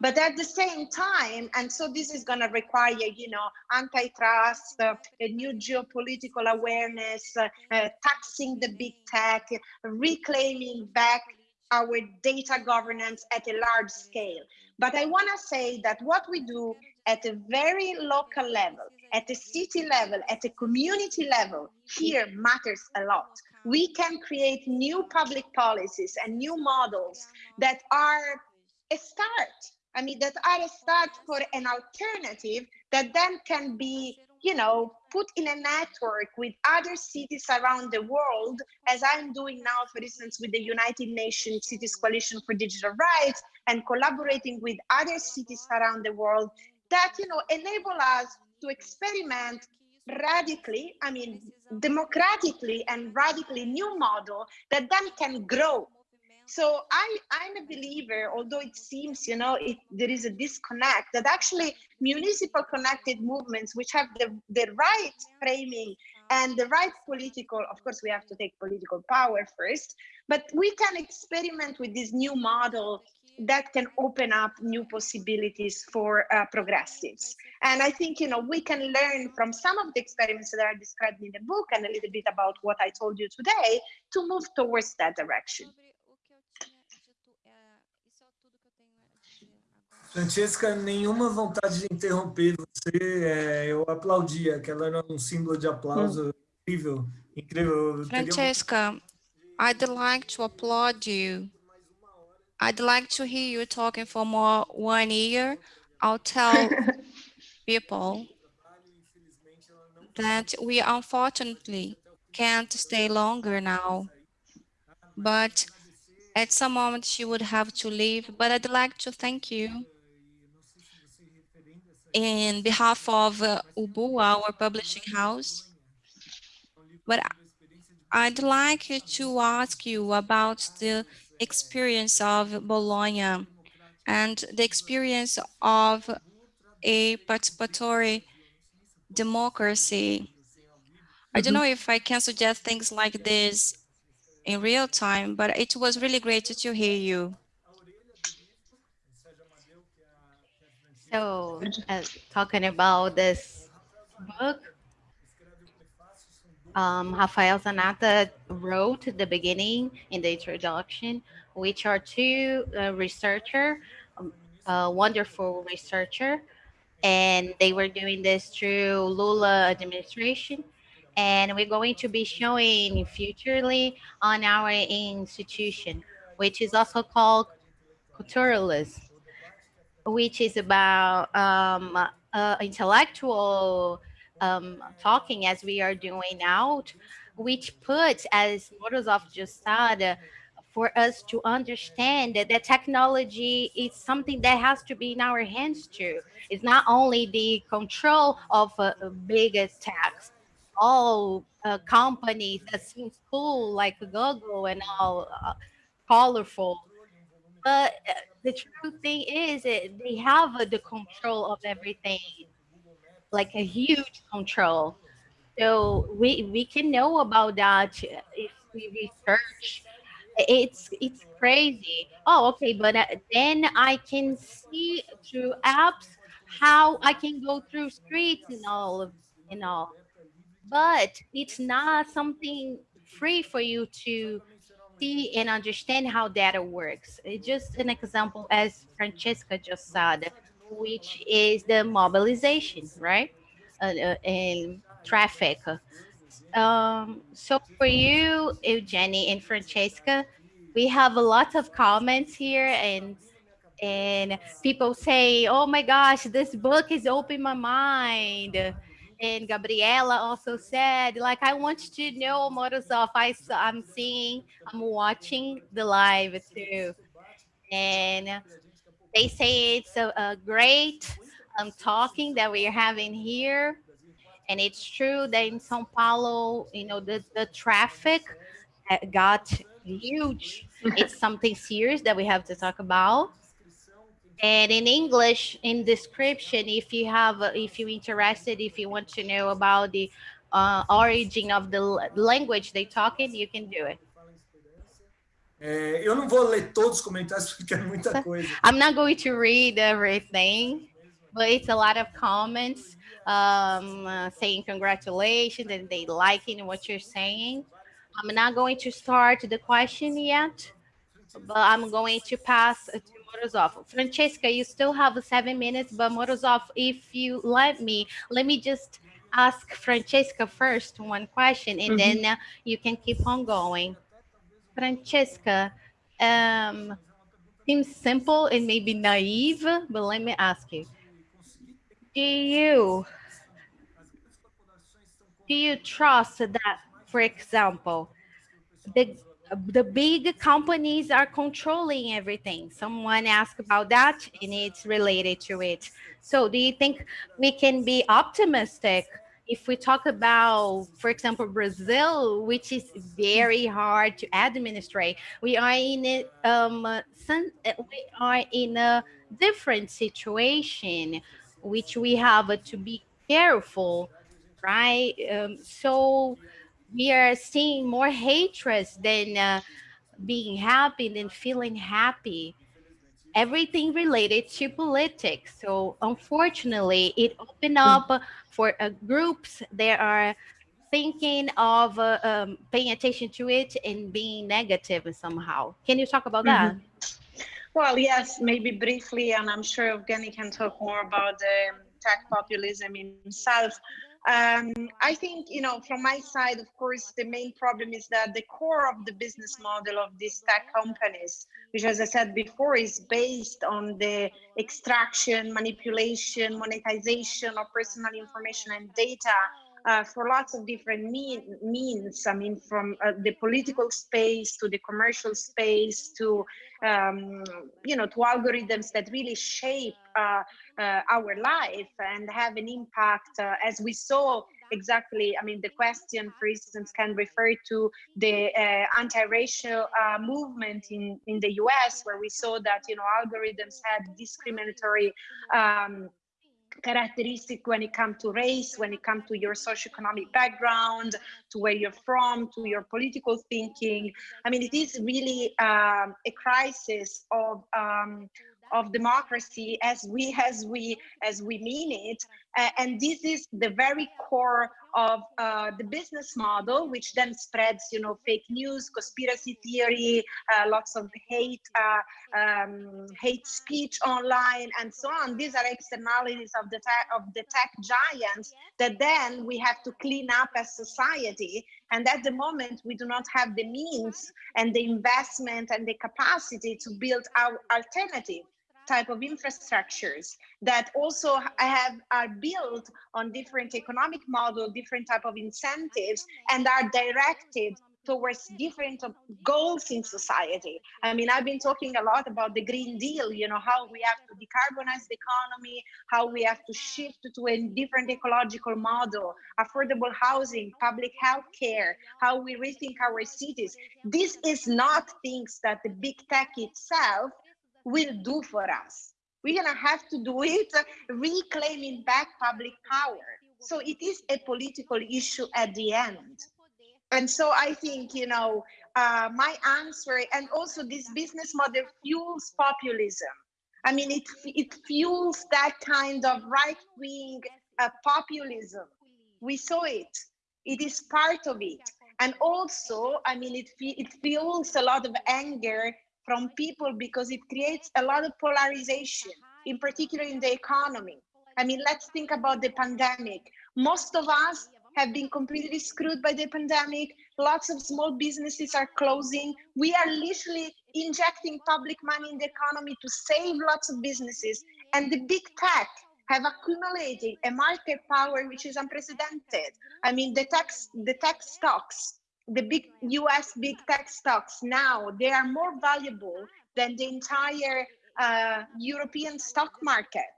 but at the same time, and so this is going to require, you know, antitrust, uh, a new geopolitical awareness, uh, uh, taxing the big tech, reclaiming back our data governance at a large scale. But I want to say that what we do at a very local level, at a city level, at a community level, here matters a lot. We can create new public policies and new models that are a start I mean, that are a start for an alternative that then can be, you know, put in a network with other cities around the world, as I'm doing now, for instance, with the United Nations Cities Coalition for Digital Rights and collaborating with other cities around the world that, you know, enable us to experiment radically, I mean, democratically and radically new model that then can grow so I, I'm a believer, although it seems, you know, it, there is a disconnect, that actually municipal connected movements, which have the, the right framing and the right political, of course, we have to take political power first, but we can experiment with this new model that can open up new possibilities for uh, progressives. And I think, you know, we can learn from some of the experiments that are described in the book and a little bit about what I told you today to move towards that direction. Francesca, nenhuma vontade de interromper você. É, eu aplaudia, aquela era um símbolo de aplauso hum. incrível, incrível. Francesca, I'd like to applaud you. I'd like to hear you talking for more one year. I'll tell people that we unfortunately can't stay longer now. But at some moment she would have to leave. But I'd like to thank you in behalf of uh, UBU, our publishing house. But I'd like to ask you about the experience of Bologna and the experience of a participatory democracy. I don't know if I can suggest things like this in real time, but it was really great to hear you. So, uh, talking about this book, um, Rafael Zanatta wrote the beginning in the introduction, which are two uh, researcher, um, wonderful researcher, and they were doing this through Lula administration. And we're going to be showing futurely on our institution, which is also called Culturalism, which is about um, uh, intellectual um, talking as we are doing now, which puts, as Morozov just said, for us to understand that, that technology is something that has to be in our hands too. It's not only the control of uh, big attacks, all uh, companies that seem cool like Google and all uh, colorful. But uh, the true thing is that they have the control of everything, like a huge control. So we, we can know about that if we research. It's it's crazy. Oh okay but uh, then i can see through apps how i can go through streets and all of and all. But it's not something free for you to see and understand how data works. It's just an example as francesca just said which is the mobilization right? Uh, uh, and traffic. Um, so for you, Evgeny and Francesca, we have a lot of comments here and and people say, oh my gosh, this book has opened my mind. And Gabriela also said, like, I want to know Morozov. I, I'm seeing, I'm watching the live too. And they say it's a, a great um, talking that we're having here and it's true that in Sao Paulo, you know, the, the traffic got huge. it's something serious that we have to talk about. And in English, in description, if you have, if you're interested, if you want to know about the uh, origin of the language they talk in, you can do it. É, eu não vou ler todos os comentários porque é muita coisa. I'm not going to read everything, but it's a lot of comments um, uh, saying congratulations and they liking what you're saying. I'm not going to start the question yet, but I'm going to pass to Morozov. Francesca, you still have seven minutes, but Morozov, if you let me, let me just ask Francesca first one question, and mm -hmm. then uh, you can keep on going. Francesca, um, seems simple and maybe naive, but let me ask you, do you do you trust that, for example, the the big companies are controlling everything. Someone asked about that and it's related to it. So do you think we can be optimistic if we talk about, for example, Brazil, which is very hard to administrate, we are in a, um, we are in a different situation, which we have to be careful right? Um, so we are seeing more hatred than uh, being happy than feeling happy. Everything related to politics. So unfortunately, it opened hmm. up for uh, groups that are thinking of uh, um, paying attention to it and being negative somehow. Can you talk about mm -hmm. that? Mm-hmm. Well, yes, maybe briefly, and I'm sure Evgeny can talk more about the tech populism himself. Um, I think, you know, from my side, of course, the main problem is that the core of the business model of these tech companies, which, as I said before, is based on the extraction, manipulation, monetization of personal information and data uh, for lots of different mean, means. I mean, from uh, the political space to the commercial space to, um, you know, to algorithms that really shape uh, uh our life and have an impact, uh, as we saw exactly i mean the question for instance can refer to the uh, anti-racial uh, movement in in the us where we saw that you know algorithms had discriminatory um, characteristic when it comes to race, when it comes to your socioeconomic background, to where you're from, to your political thinking. I mean, it is really um, a crisis of um, of democracy as we as we as we mean it and this is the very core of uh, the business model which then spreads you know fake news conspiracy theory uh, lots of hate uh, um, hate speech online and so on. These are externalities of the of the tech giants that then we have to clean up as society. And at the moment we do not have the means and the investment and the capacity to build our alternative type of infrastructures that also have are built on different economic model, different type of incentives, and are directed towards different um, goals in society. I mean, I've been talking a lot about the Green Deal, you know, how we have to decarbonize the economy, how we have to shift to a different ecological model, affordable housing, public health care, how we rethink our cities. This is not things that the big tech itself will do for us. We're gonna have to do it reclaiming back public power. So it is a political issue at the end. And so I think, you know, uh, my answer, and also this business model fuels populism. I mean, it, it fuels that kind of right-wing uh, populism. We saw it. It is part of it. And also, I mean, it, it fuels a lot of anger from people because it creates a lot of polarization, in particular in the economy. I mean, let's think about the pandemic. Most of us have been completely screwed by the pandemic. Lots of small businesses are closing. We are literally injecting public money in the economy to save lots of businesses. And the big tech have accumulated a market power which is unprecedented. I mean, the tech, the tech stocks the big US big tech stocks now, they are more valuable than the entire uh, European stock market.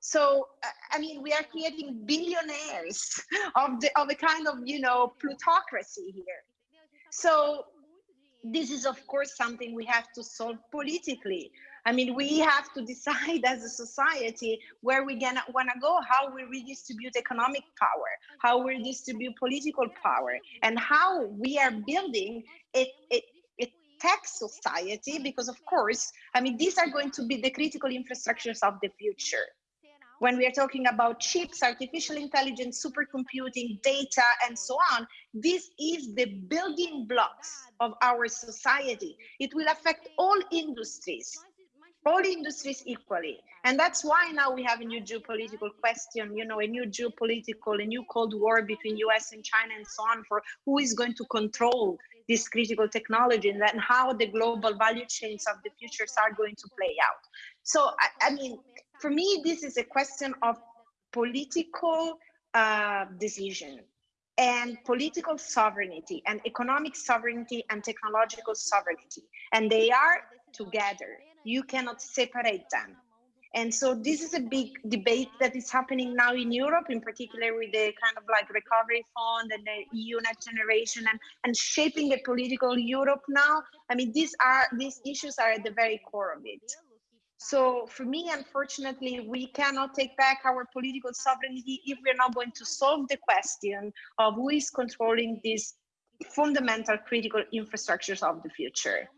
So, uh, I mean, we are creating billionaires of, the, of a kind of, you know, plutocracy here. So this is, of course, something we have to solve politically. I mean, we have to decide as a society where we gonna wanna go, how we redistribute economic power, how we redistribute political power, and how we are building a, a, a tech society, because of course, I mean, these are going to be the critical infrastructures of the future when we are talking about chips, artificial intelligence, supercomputing, data, and so on, this is the building blocks of our society. It will affect all industries all industries equally. And that's why now we have a new geopolitical question, you know, a new geopolitical, a new Cold War between US and China and so on for who is going to control this critical technology and then how the global value chains of the futures are going to play out. So, I, I mean, for me, this is a question of political uh, decision and political sovereignty and economic sovereignty and technological sovereignty. And they are together you cannot separate them. And so this is a big debate that is happening now in Europe, in particular with the kind of like recovery fund and the EU next generation and, and shaping a political Europe now. I mean, these are these issues are at the very core of it. So for me, unfortunately, we cannot take back our political sovereignty if we're not going to solve the question of who is controlling these fundamental critical infrastructures of the future.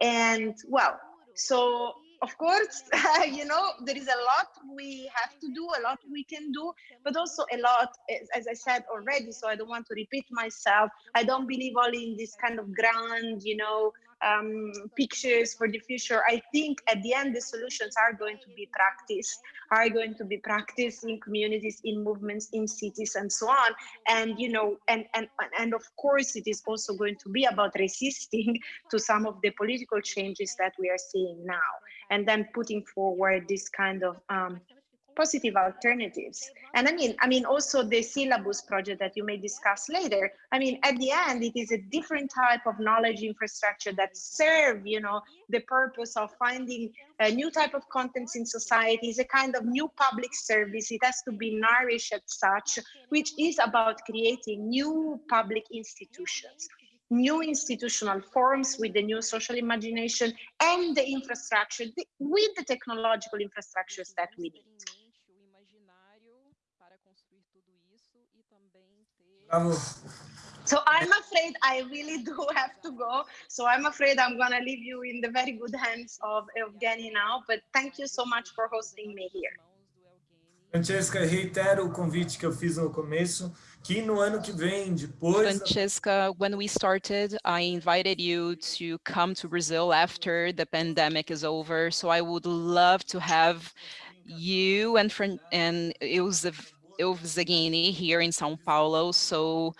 And well, so of course, you know, there is a lot we have to do, a lot we can do, but also a lot, as I said already, so I don't want to repeat myself. I don't believe only in this kind of grand, you know, um, pictures for the future. I think at the end, the solutions are going to be practiced, are going to be practiced in communities, in movements, in cities, and so on. And you know, and and and of course, it is also going to be about resisting to some of the political changes that we are seeing now, and then putting forward this kind of um, positive alternatives. And I mean, I mean, also the syllabus project that you may discuss later. I mean, at the end, it is a different type of knowledge infrastructure that serve, you know, the purpose of finding a new type of contents in society is a kind of new public service. It has to be nourished as such, which is about creating new public institutions new institutional forms with the new social imagination and the infrastructure with the technological infrastructures that we need. So I'm afraid I really do have to go. So I'm afraid I'm going to leave you in the very good hands of Evgeny now. But thank you so much for hosting me here. Francesca, reitero o convite que eu fiz no começo, que no ano que vem, depois... Francesca, when we started, I invited you to come to Brazil after the pandemic is over. So I would love to have you and, and Ilse Zaghini here in Sao Paulo. So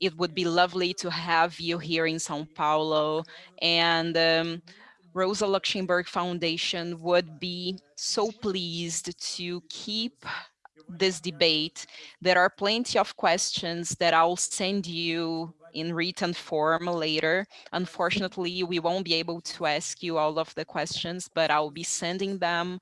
it would be lovely to have you here in Sao Paulo. And um, Rosa Luxemburg Foundation would be so pleased to keep this debate. There are plenty of questions that I'll send you in written form later. Unfortunately, we won't be able to ask you all of the questions, but I'll be sending them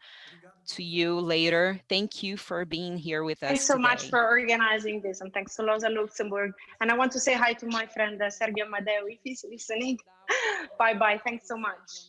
to you later. Thank you for being here with us Thanks so today. much for organizing this and thanks to Rosa Luxemburg. And I want to say hi to my friend uh, Sergio Amadeu if he's listening. Bye-bye. Thanks so much.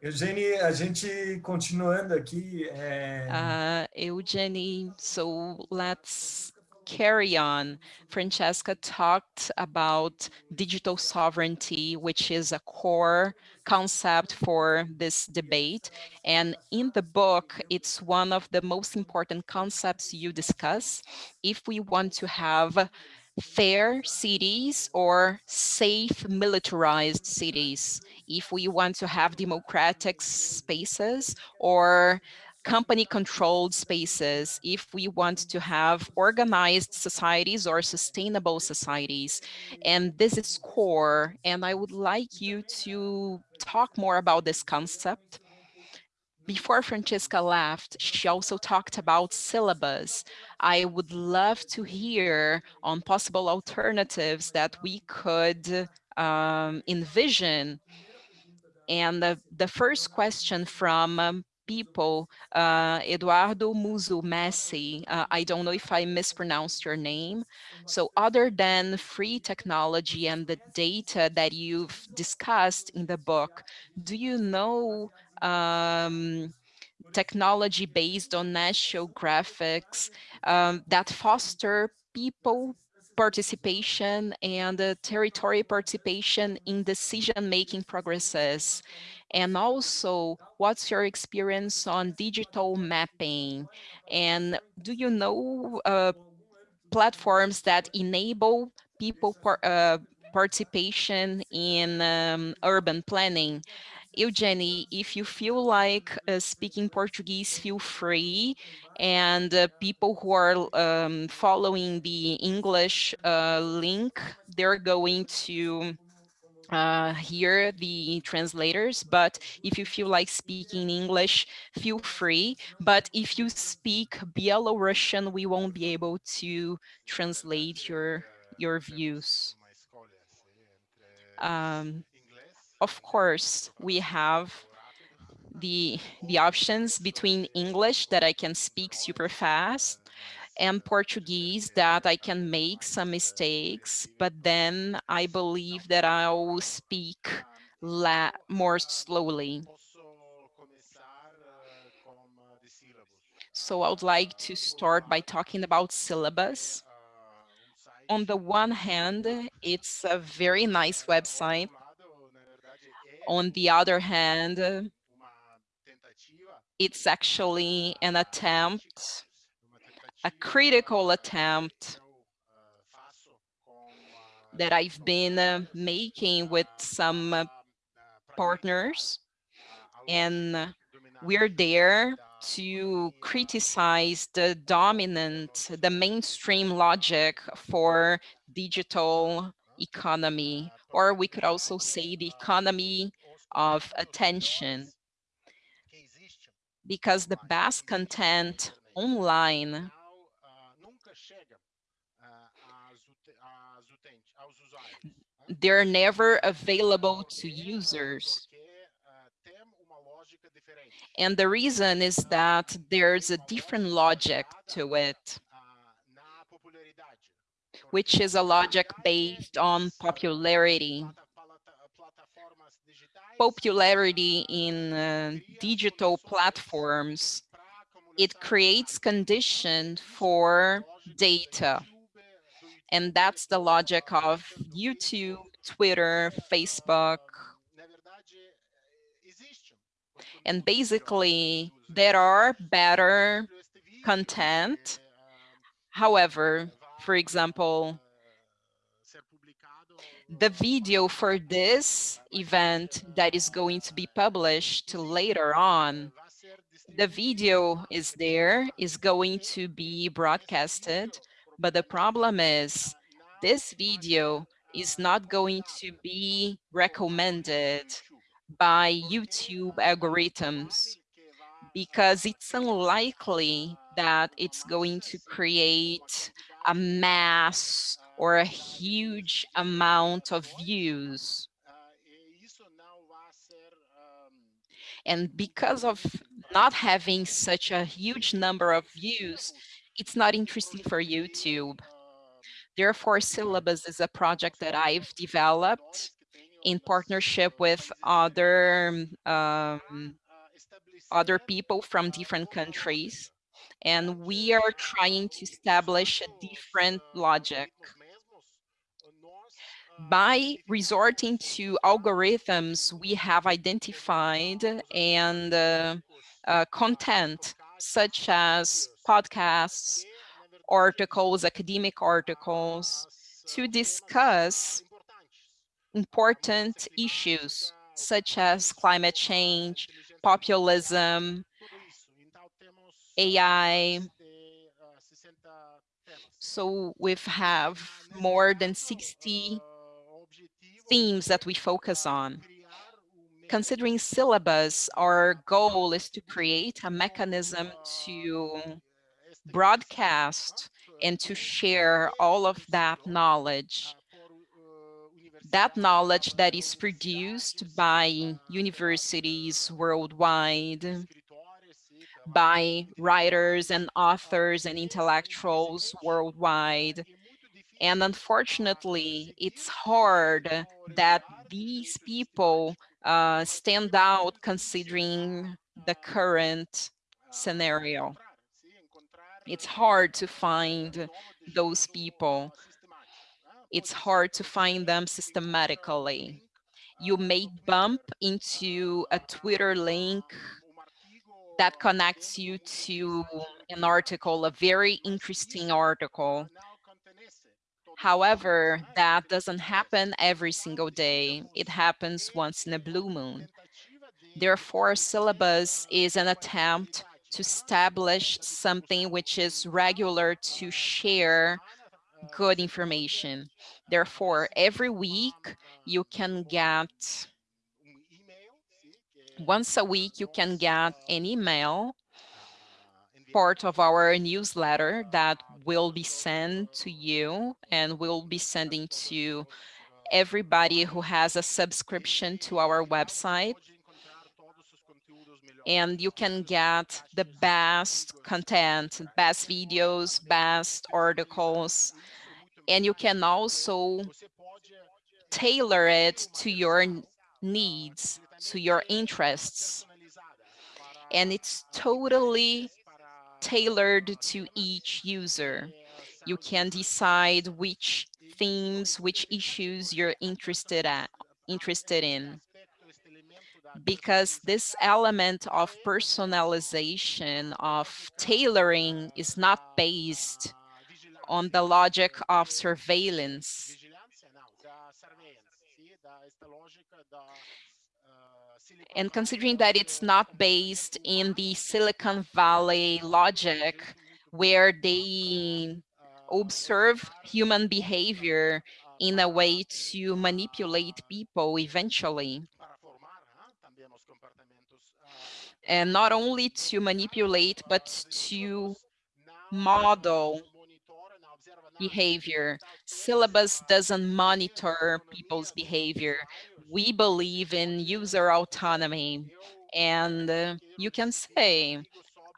Evgeny, a gente continuando aqui. É... Uh, Evgeny, so let's carry on. Francesca talked about digital sovereignty, which is a core concept for this debate. And in the book, it's one of the most important concepts you discuss. If we want to have fair cities or safe militarized cities, if we want to have democratic spaces or company controlled spaces, if we want to have organized societies or sustainable societies. And this is core. And I would like you to talk more about this concept. Before Francesca left, she also talked about syllabus. I would love to hear on possible alternatives that we could um, envision. And the, the first question from um, people, uh, Eduardo Muzu Messi, uh, I don't know if I mispronounced your name. So other than free technology and the data that you've discussed in the book, do you know um, technology based on national graphics um, that foster people participation and uh, territory participation in decision-making progresses and also, what's your experience on digital mapping? And do you know uh, platforms that enable people par uh, participation in um, urban planning? Evgeny, if you feel like uh, speaking Portuguese, feel free. And uh, people who are um, following the English uh, link, they're going to uh, hear the translators, but if you feel like speaking English, feel free. But if you speak Belarusian, we won't be able to translate your, your views. Um, of course, we have the, the options between English that I can speak super fast and Portuguese that I can make some mistakes, but then I believe that I'll speak more slowly. So I would like to start by talking about syllabus. On the one hand, it's a very nice website. On the other hand, it's actually an attempt a critical attempt that I've been uh, making with some uh, partners. And we're there to criticize the dominant, the mainstream logic for digital economy, or we could also say the economy of attention, because the best content online they're never available to users. And the reason is that there's a different logic to it, which is a logic based on popularity. Popularity in uh, digital platforms, it creates condition for data. And that's the logic of YouTube, Twitter, Facebook. And basically, there are better content. However, for example, the video for this event that is going to be published later on, the video is there, is going to be broadcasted, but the problem is this video is not going to be recommended by YouTube algorithms because it's unlikely that it's going to create a mass or a huge amount of views. And because of not having such a huge number of views, it's not interesting for YouTube. Therefore, Syllabus is a project that I've developed in partnership with other um, other people from different countries. And we are trying to establish a different logic. By resorting to algorithms, we have identified and uh, uh, content such as podcasts, articles, academic articles, to discuss important issues such as climate change, populism, AI. So we have more than 60 themes that we focus on. Considering syllabus, our goal is to create a mechanism to broadcast and to share all of that knowledge that knowledge that is produced by universities worldwide, by writers and authors and intellectuals worldwide. And unfortunately, it's hard that these people uh, stand out considering the current scenario. It's hard to find those people it's hard to find them systematically. You may bump into a Twitter link that connects you to an article, a very interesting article. However, that doesn't happen every single day. It happens once in a blue moon. Therefore, syllabus is an attempt to establish something which is regular to share good information. Therefore, every week you can get, once a week you can get an email, part of our newsletter that will be sent to you and we'll be sending to everybody who has a subscription to our website. And you can get the best content, best videos, best articles, and you can also tailor it to your needs, to your interests. And it's totally tailored to each user. You can decide which themes, which issues you're interested at, interested in because this element of personalization, of tailoring is not based on the logic of surveillance. And considering that it's not based in the Silicon Valley logic, where they observe human behavior in a way to manipulate people eventually. and not only to manipulate, but to model behavior. Syllabus doesn't monitor people's behavior. We believe in user autonomy. And uh, you can say,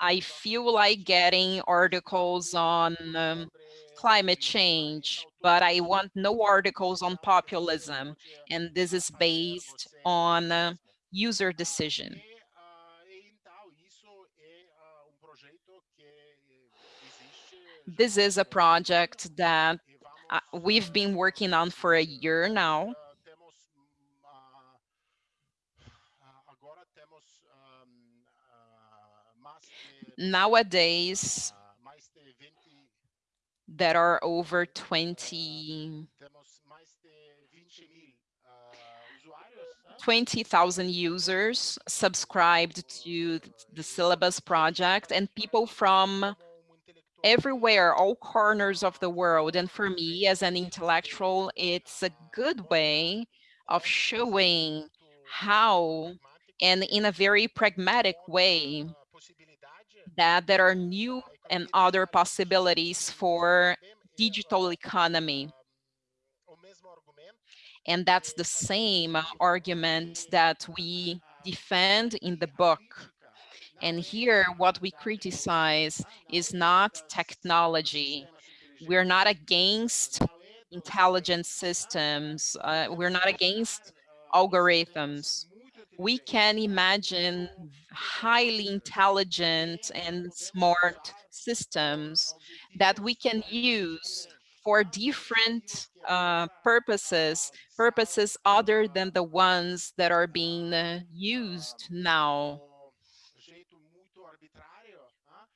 I feel like getting articles on um, climate change, but I want no articles on populism. And this is based on uh, user decision. this is a project that uh, we've been working on for a year now. Nowadays, there are over 20 20,000 users subscribed to the syllabus project and people from everywhere, all corners of the world. And for me as an intellectual, it's a good way of showing how and in a very pragmatic way that there are new and other possibilities for digital economy. And that's the same argument that we defend in the book. And here, what we criticize is not technology. We're not against intelligent systems. Uh, we're not against algorithms. We can imagine highly intelligent and smart systems that we can use for different uh, purposes, purposes other than the ones that are being uh, used now.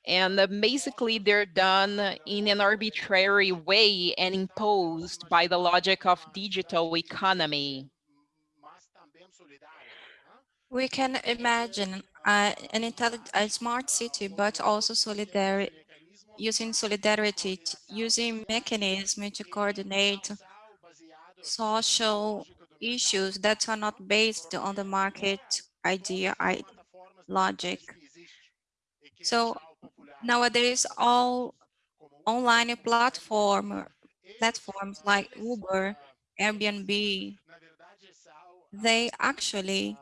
And uh, basically they're done in an arbitrary way and imposed by the logic of digital economy. We can imagine uh, an intelligent, a smart city, but also solidarity, using solidarity, using mechanism to coordinate social issues that are not based on the market idea I, logic. So nowadays, all online platform platforms like Uber, Airbnb, they actually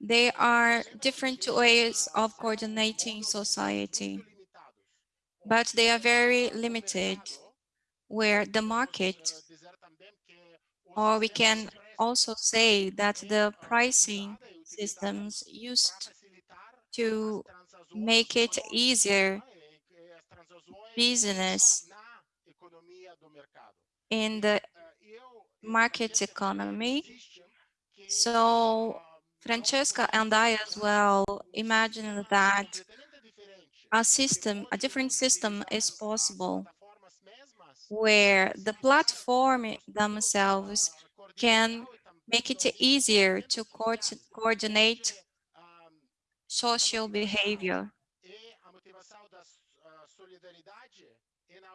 They are different ways of coordinating society, but they are very limited where the market, or we can also say that the pricing systems used to make it easier business in the market economy. So Francesca and I as well imagine that a system, a different system is possible where the platform themselves can make it easier to co coordinate social behavior.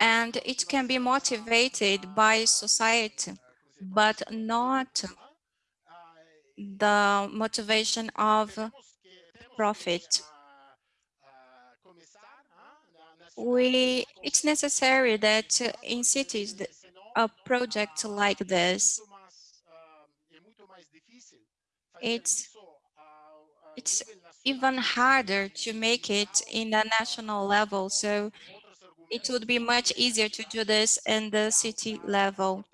And it can be motivated by society, but not the motivation of profit. We, it's necessary that in cities, a project like this, it's, it's even harder to make it in a national level. So it would be much easier to do this in the city level.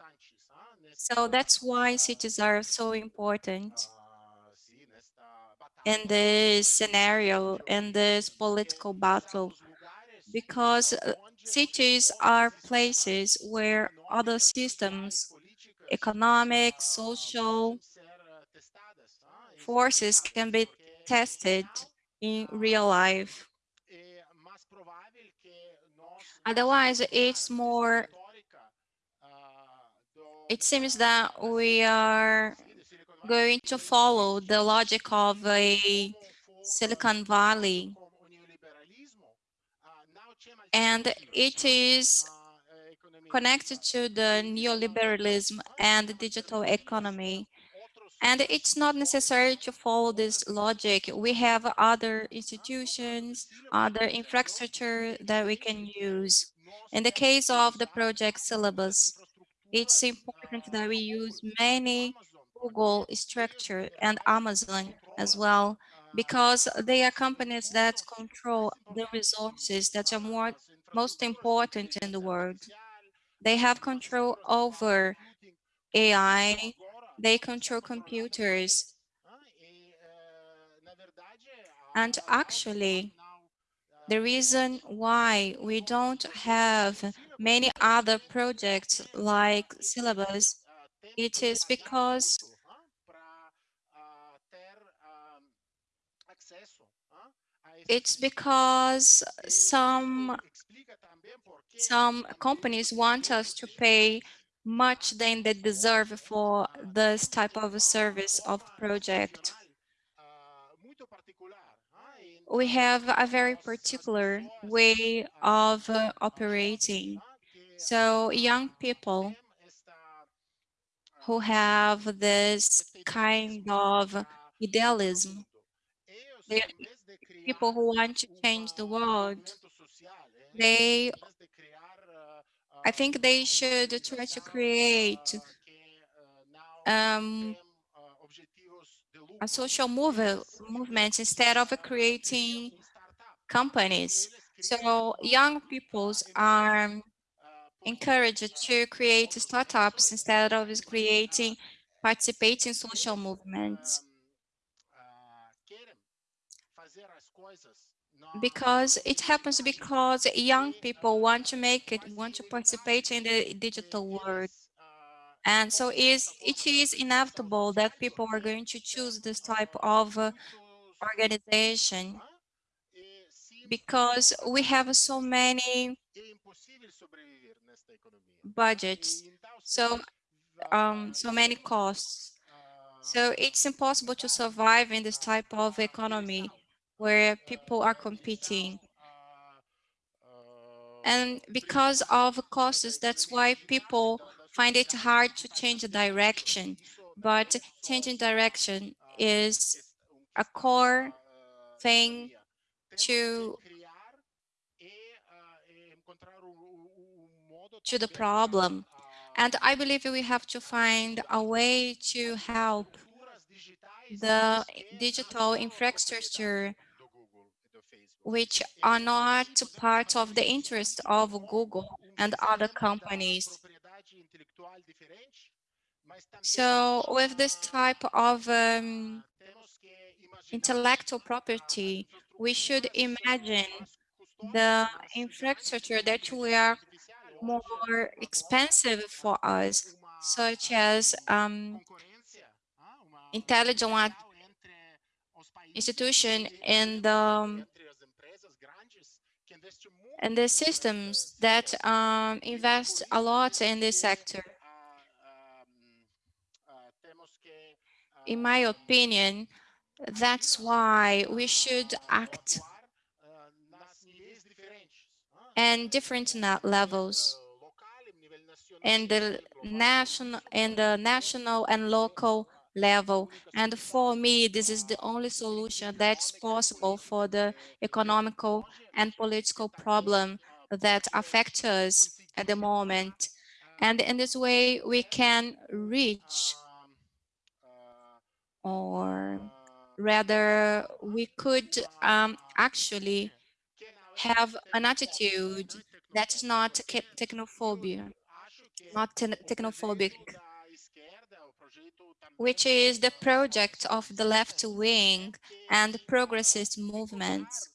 So that's why cities are so important in this scenario, in this political battle, because uh, cities are places where other systems, economic, social forces can be tested in real life. Otherwise, it's more it seems that we are going to follow the logic of a Silicon Valley. And it is connected to the neoliberalism and the digital economy. And it's not necessary to follow this logic. We have other institutions, other infrastructure that we can use. In the case of the project syllabus, it's important that we use many Google structure and Amazon as well, because they are companies that control the resources that are more most important in the world. They have control over AI, they control computers. And actually, the reason why we don't have many other projects like syllabus, it is because it's because some some companies want us to pay much than they deserve for this type of service of project. We have a very particular way of operating. So young people who have this kind of idealism, people who want to change the world, they I think they should try to create um, a social move movement instead of creating companies. So young peoples are encouraged to create startups instead of creating participating social movements. because it happens because young people want to make it, want to participate in the digital world. And so is, it is inevitable that people are going to choose this type of uh, organization because we have so many budgets, so um, so many costs. So it's impossible to survive in this type of economy where people are competing. And because of costs, that's why people find it hard to change the direction. But changing direction is a core thing to to the problem. And I believe we have to find a way to help the digital infrastructure which are not part of the interest of Google and other companies. So with this type of um, intellectual property, we should imagine the infrastructure that we are more expensive for us, such as um, intelligent institution and um, and the systems that um, invest a lot in this sector. In my opinion, that's why we should act and different levels and the national and the national and local level. And for me, this is the only solution that's possible for the economical and political problem that affect us at the moment. And in this way, we can reach or rather we could um, actually have an attitude that's not technophobia, not te technophobic which is the project of the left wing and progressist movements,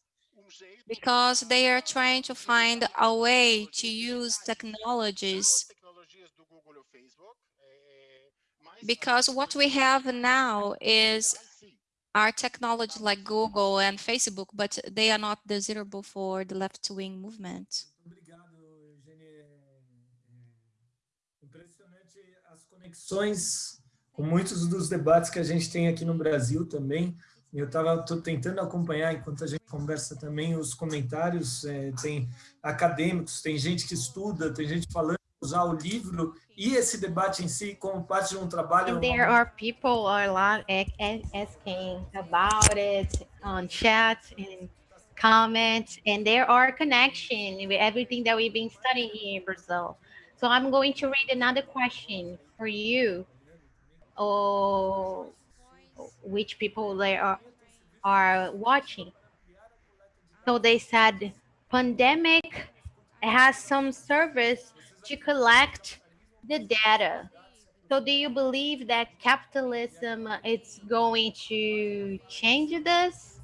because they are trying to find a way to use technologies. Because what we have now is our technology like Google and Facebook, but they are not desirable for the left-wing movement. conexões com muitos dos debates que a gente tem aqui no Brasil também. Eu estava tentando acompanhar, enquanto a gente conversa também, os comentários, é, tem acadêmicos, tem gente que estuda, tem gente falando usar o livro e esse debate em si como parte de um trabalho. And there are people a lot asking about it on chat and comments, and there are connection with everything that we've been studying here in Brazil. So I'm going to read another question for you or which people they are, are watching. So they said pandemic has some service to collect the data. So do you believe that capitalism is going to change this?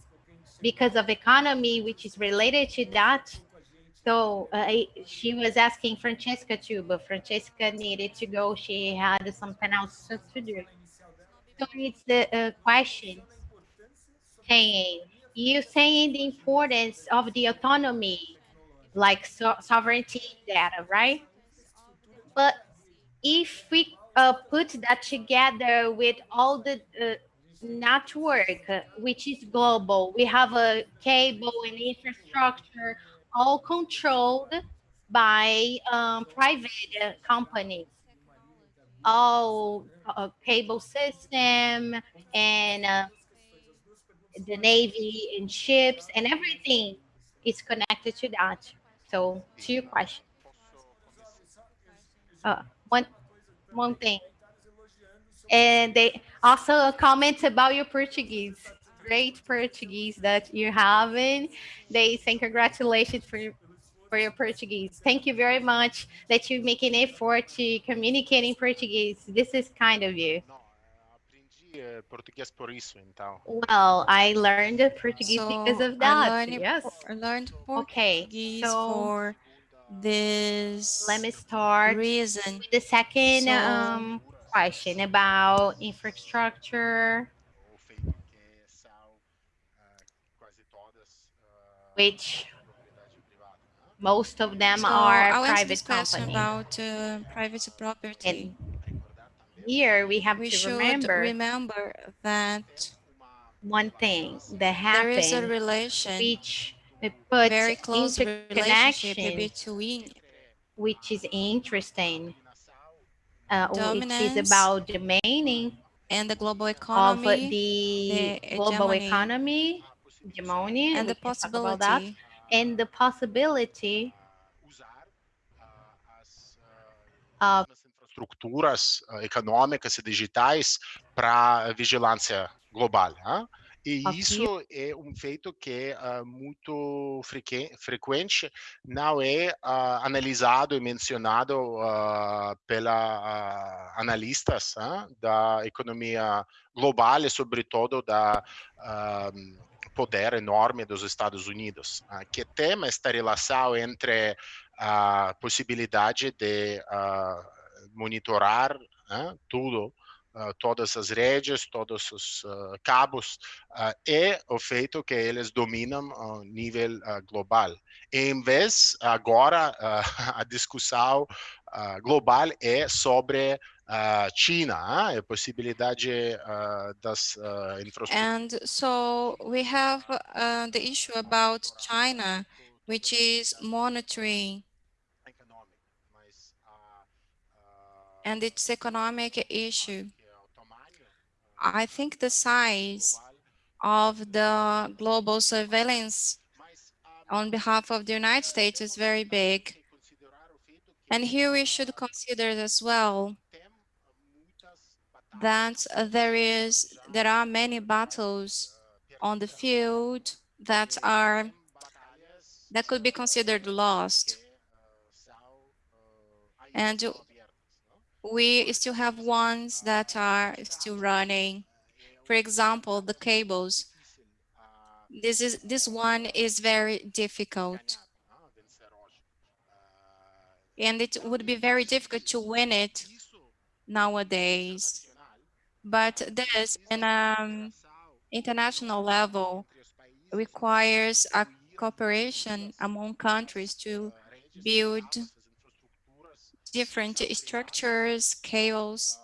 because of economy, which is related to that. So uh, she was asking Francesca too, but Francesca needed to go. She had something else to do. So it's the uh, question saying, you saying the importance of the autonomy, like so sovereignty data, right? But if we uh, put that together with all the uh, network, uh, which is global, we have a cable and infrastructure all controlled by um, private uh, companies. All uh, cable system and the Navy and ships and everything is connected to that. So to your question. Uh, one, one thing. And they also comment about your Portuguese great Portuguese that you're having. They say congratulations for your, for your Portuguese. Thank you very much that you make an effort to communicate in Portuguese. This is kind of you. Well, I learned Portuguese so because of that. I learned, yes. I learned Portuguese okay, so for this let me start reason. the second so, um, question about infrastructure which most of them so are I'll private companies. about uh, private property. And here we have we to remember, remember that one thing that happened, there is a relation, which put very close relationship between, which is interesting, uh, which is about domaining and the global economy, of the, the global economy hegemony and the possibility that, and the possibility of infraestruturas econômicas e digitais para vigilância global. Hein? E okay. isso é um feito que é uh, muito frequente, não é uh, analisado e mencionado uh, pela analistas da economia global e, sobretudo, da poder enorme dos Estados Unidos, uh, que tem esta relação entre a possibilidade de uh, monitorar uh, tudo, todas as redes, todos os cabos, e o feito que eles dominam a nível global. Em vez, agora, a discussão global é sobre uh, China, a possibilidade uh, das uh, infraestruturas. And so we have uh, the issue about China, which is monitoring and its economic issue. I think the size of the global surveillance on behalf of the United States is very big. And here we should consider as well that there is there are many battles on the field that are that could be considered lost and we still have ones that are still running. For example the cables. This is this one is very difficult. And it would be very difficult to win it nowadays. But this in an international level requires a cooperation among countries to build different structures, chaos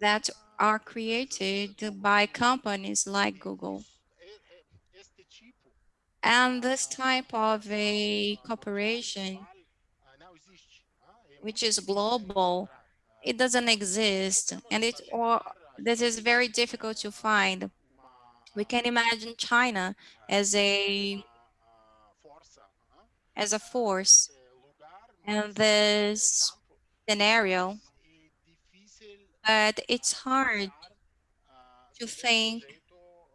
that are created by companies like Google. And this type of a cooperation, which is global, it doesn't exist and it or this is very difficult to find. We can imagine China as a as a force in this scenario, but it's hard to think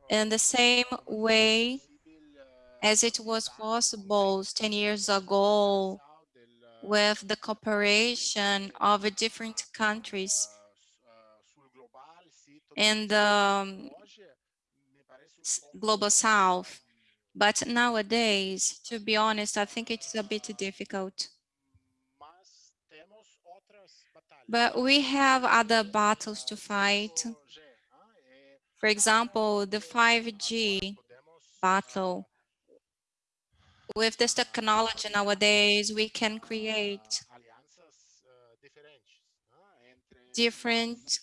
in the same way as it was possible 10 years ago with the cooperation of different countries in the um, global south But nowadays, to be honest, I think it's a bit difficult. But we have other battles to fight. For example, the 5G battle. With this technology nowadays, we can create different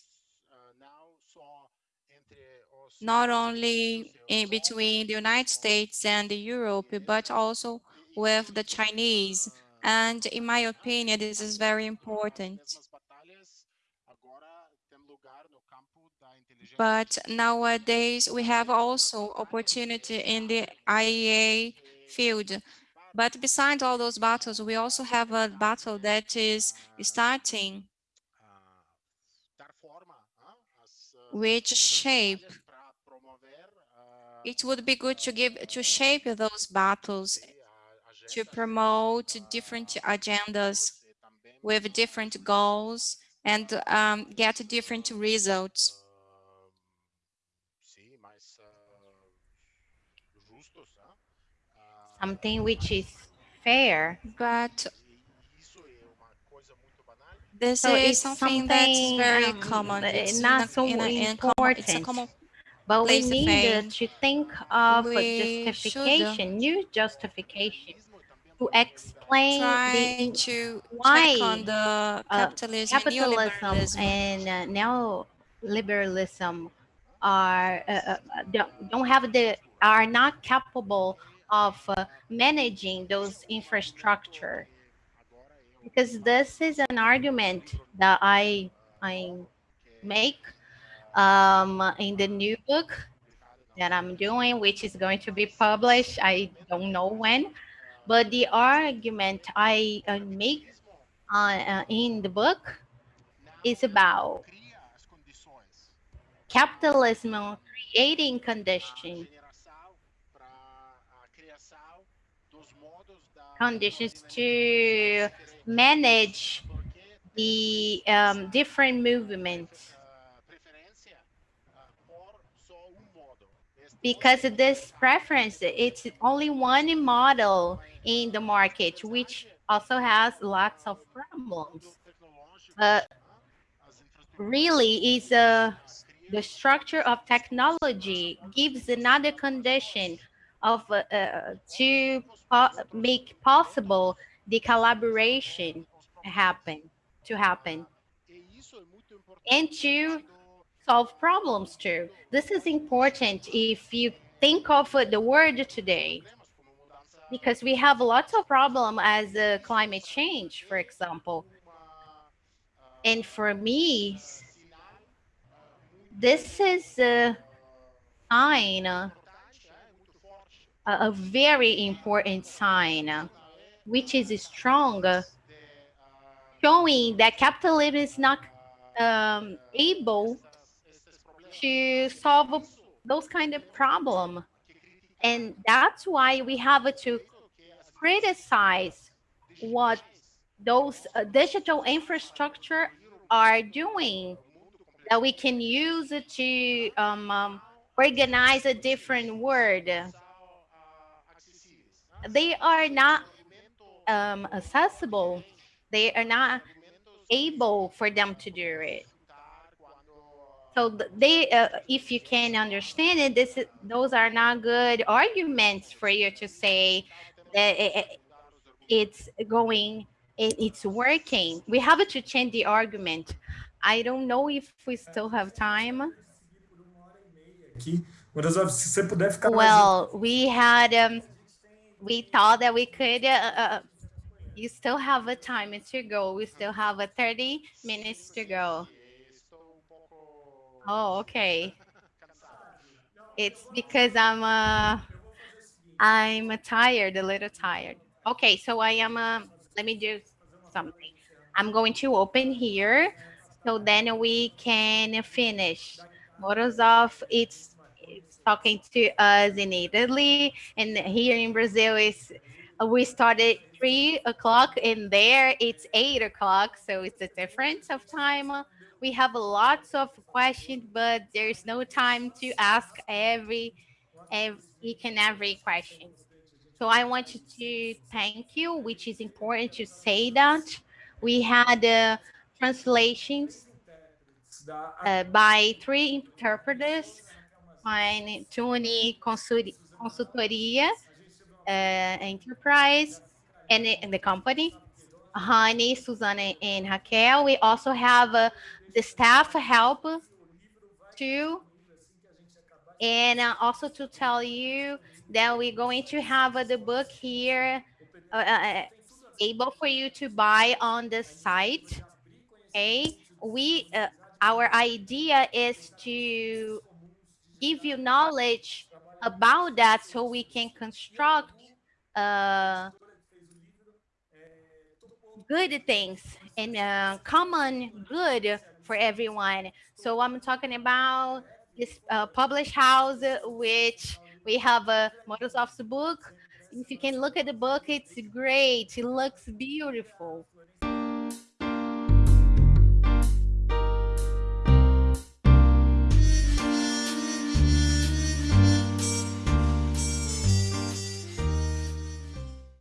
not only in between the United States and Europe, but also with the Chinese. And in my opinion, this is very important. But nowadays, we have also opportunity in the IEA field. But besides all those battles, we also have a battle that is starting, which shape it would be good to give to shape those battles to promote different agendas with different goals and um, get different results. Something which is fair. But this so is something, something, that's very um, common. It's not so in a, important. it's a common but we need to think of we justification, new justification to explain the, to why on the capitalism, uh, capitalism and uh, neoliberalism are uh, uh, don't, don't have the are not capable of uh, managing those infrastructure. Because this is an argument that I I make um, in the new book that I'm doing, which is going to be published. I don't know when, but the argument I uh, make uh, uh, in the book is about capitalism creating conditions conditions to manage the um, different movements because this preference, it's only one model in the market, which also has lots of problems. Uh, really is a, the structure of technology gives another condition of uh, uh, to po make possible the collaboration happen to happen and to solve problems too. This is important if you think of the word today, because we have lots of problem as uh, climate change, for example. And for me, this is a sign, a, a very important sign, which is strong, showing that capitalism is not um, able to solve those kind of problem. And that's why we have to criticize what those uh, digital infrastructure are doing that we can use to um, um, organize a different word. They are not um, accessible. They are not able for them to do it. So they, uh, if you can understand it, this is, those are not good arguments for you to say that it, it's going, it, it's working. We have to change the argument. I don't know if we still have time. Well, we had, um, we thought that we could, uh, uh, you still have a time to go. We still have a 30 minutes to go. Oh, okay. It's because I'm uh I'm tired, a little tired. Okay, so I am uh, let me do something. I'm going to open here so then we can finish. Morozov, it's, it's talking to us in Italy and here in Brazil is we started three o'clock and there it's eight o'clock so it's a difference of time we have lots of questions, but there's no time to ask every each and every question. So I want to thank you, which is important to say that. We had uh, translations uh, by three interpreters, by Tony Consultoria uh, Enterprise, and, and the company. Honey, Susanna, and Raquel. We also have uh, the staff help too. And uh, also to tell you that we're going to have uh, the book here uh, uh, able for you to buy on the site. Okay, we uh, our idea is to give you knowledge about that so we can construct uh, good things and uh, common good for everyone. So I'm talking about this uh, published house, which we have a Microsoft's book. If you can look at the book, it's great. It looks beautiful.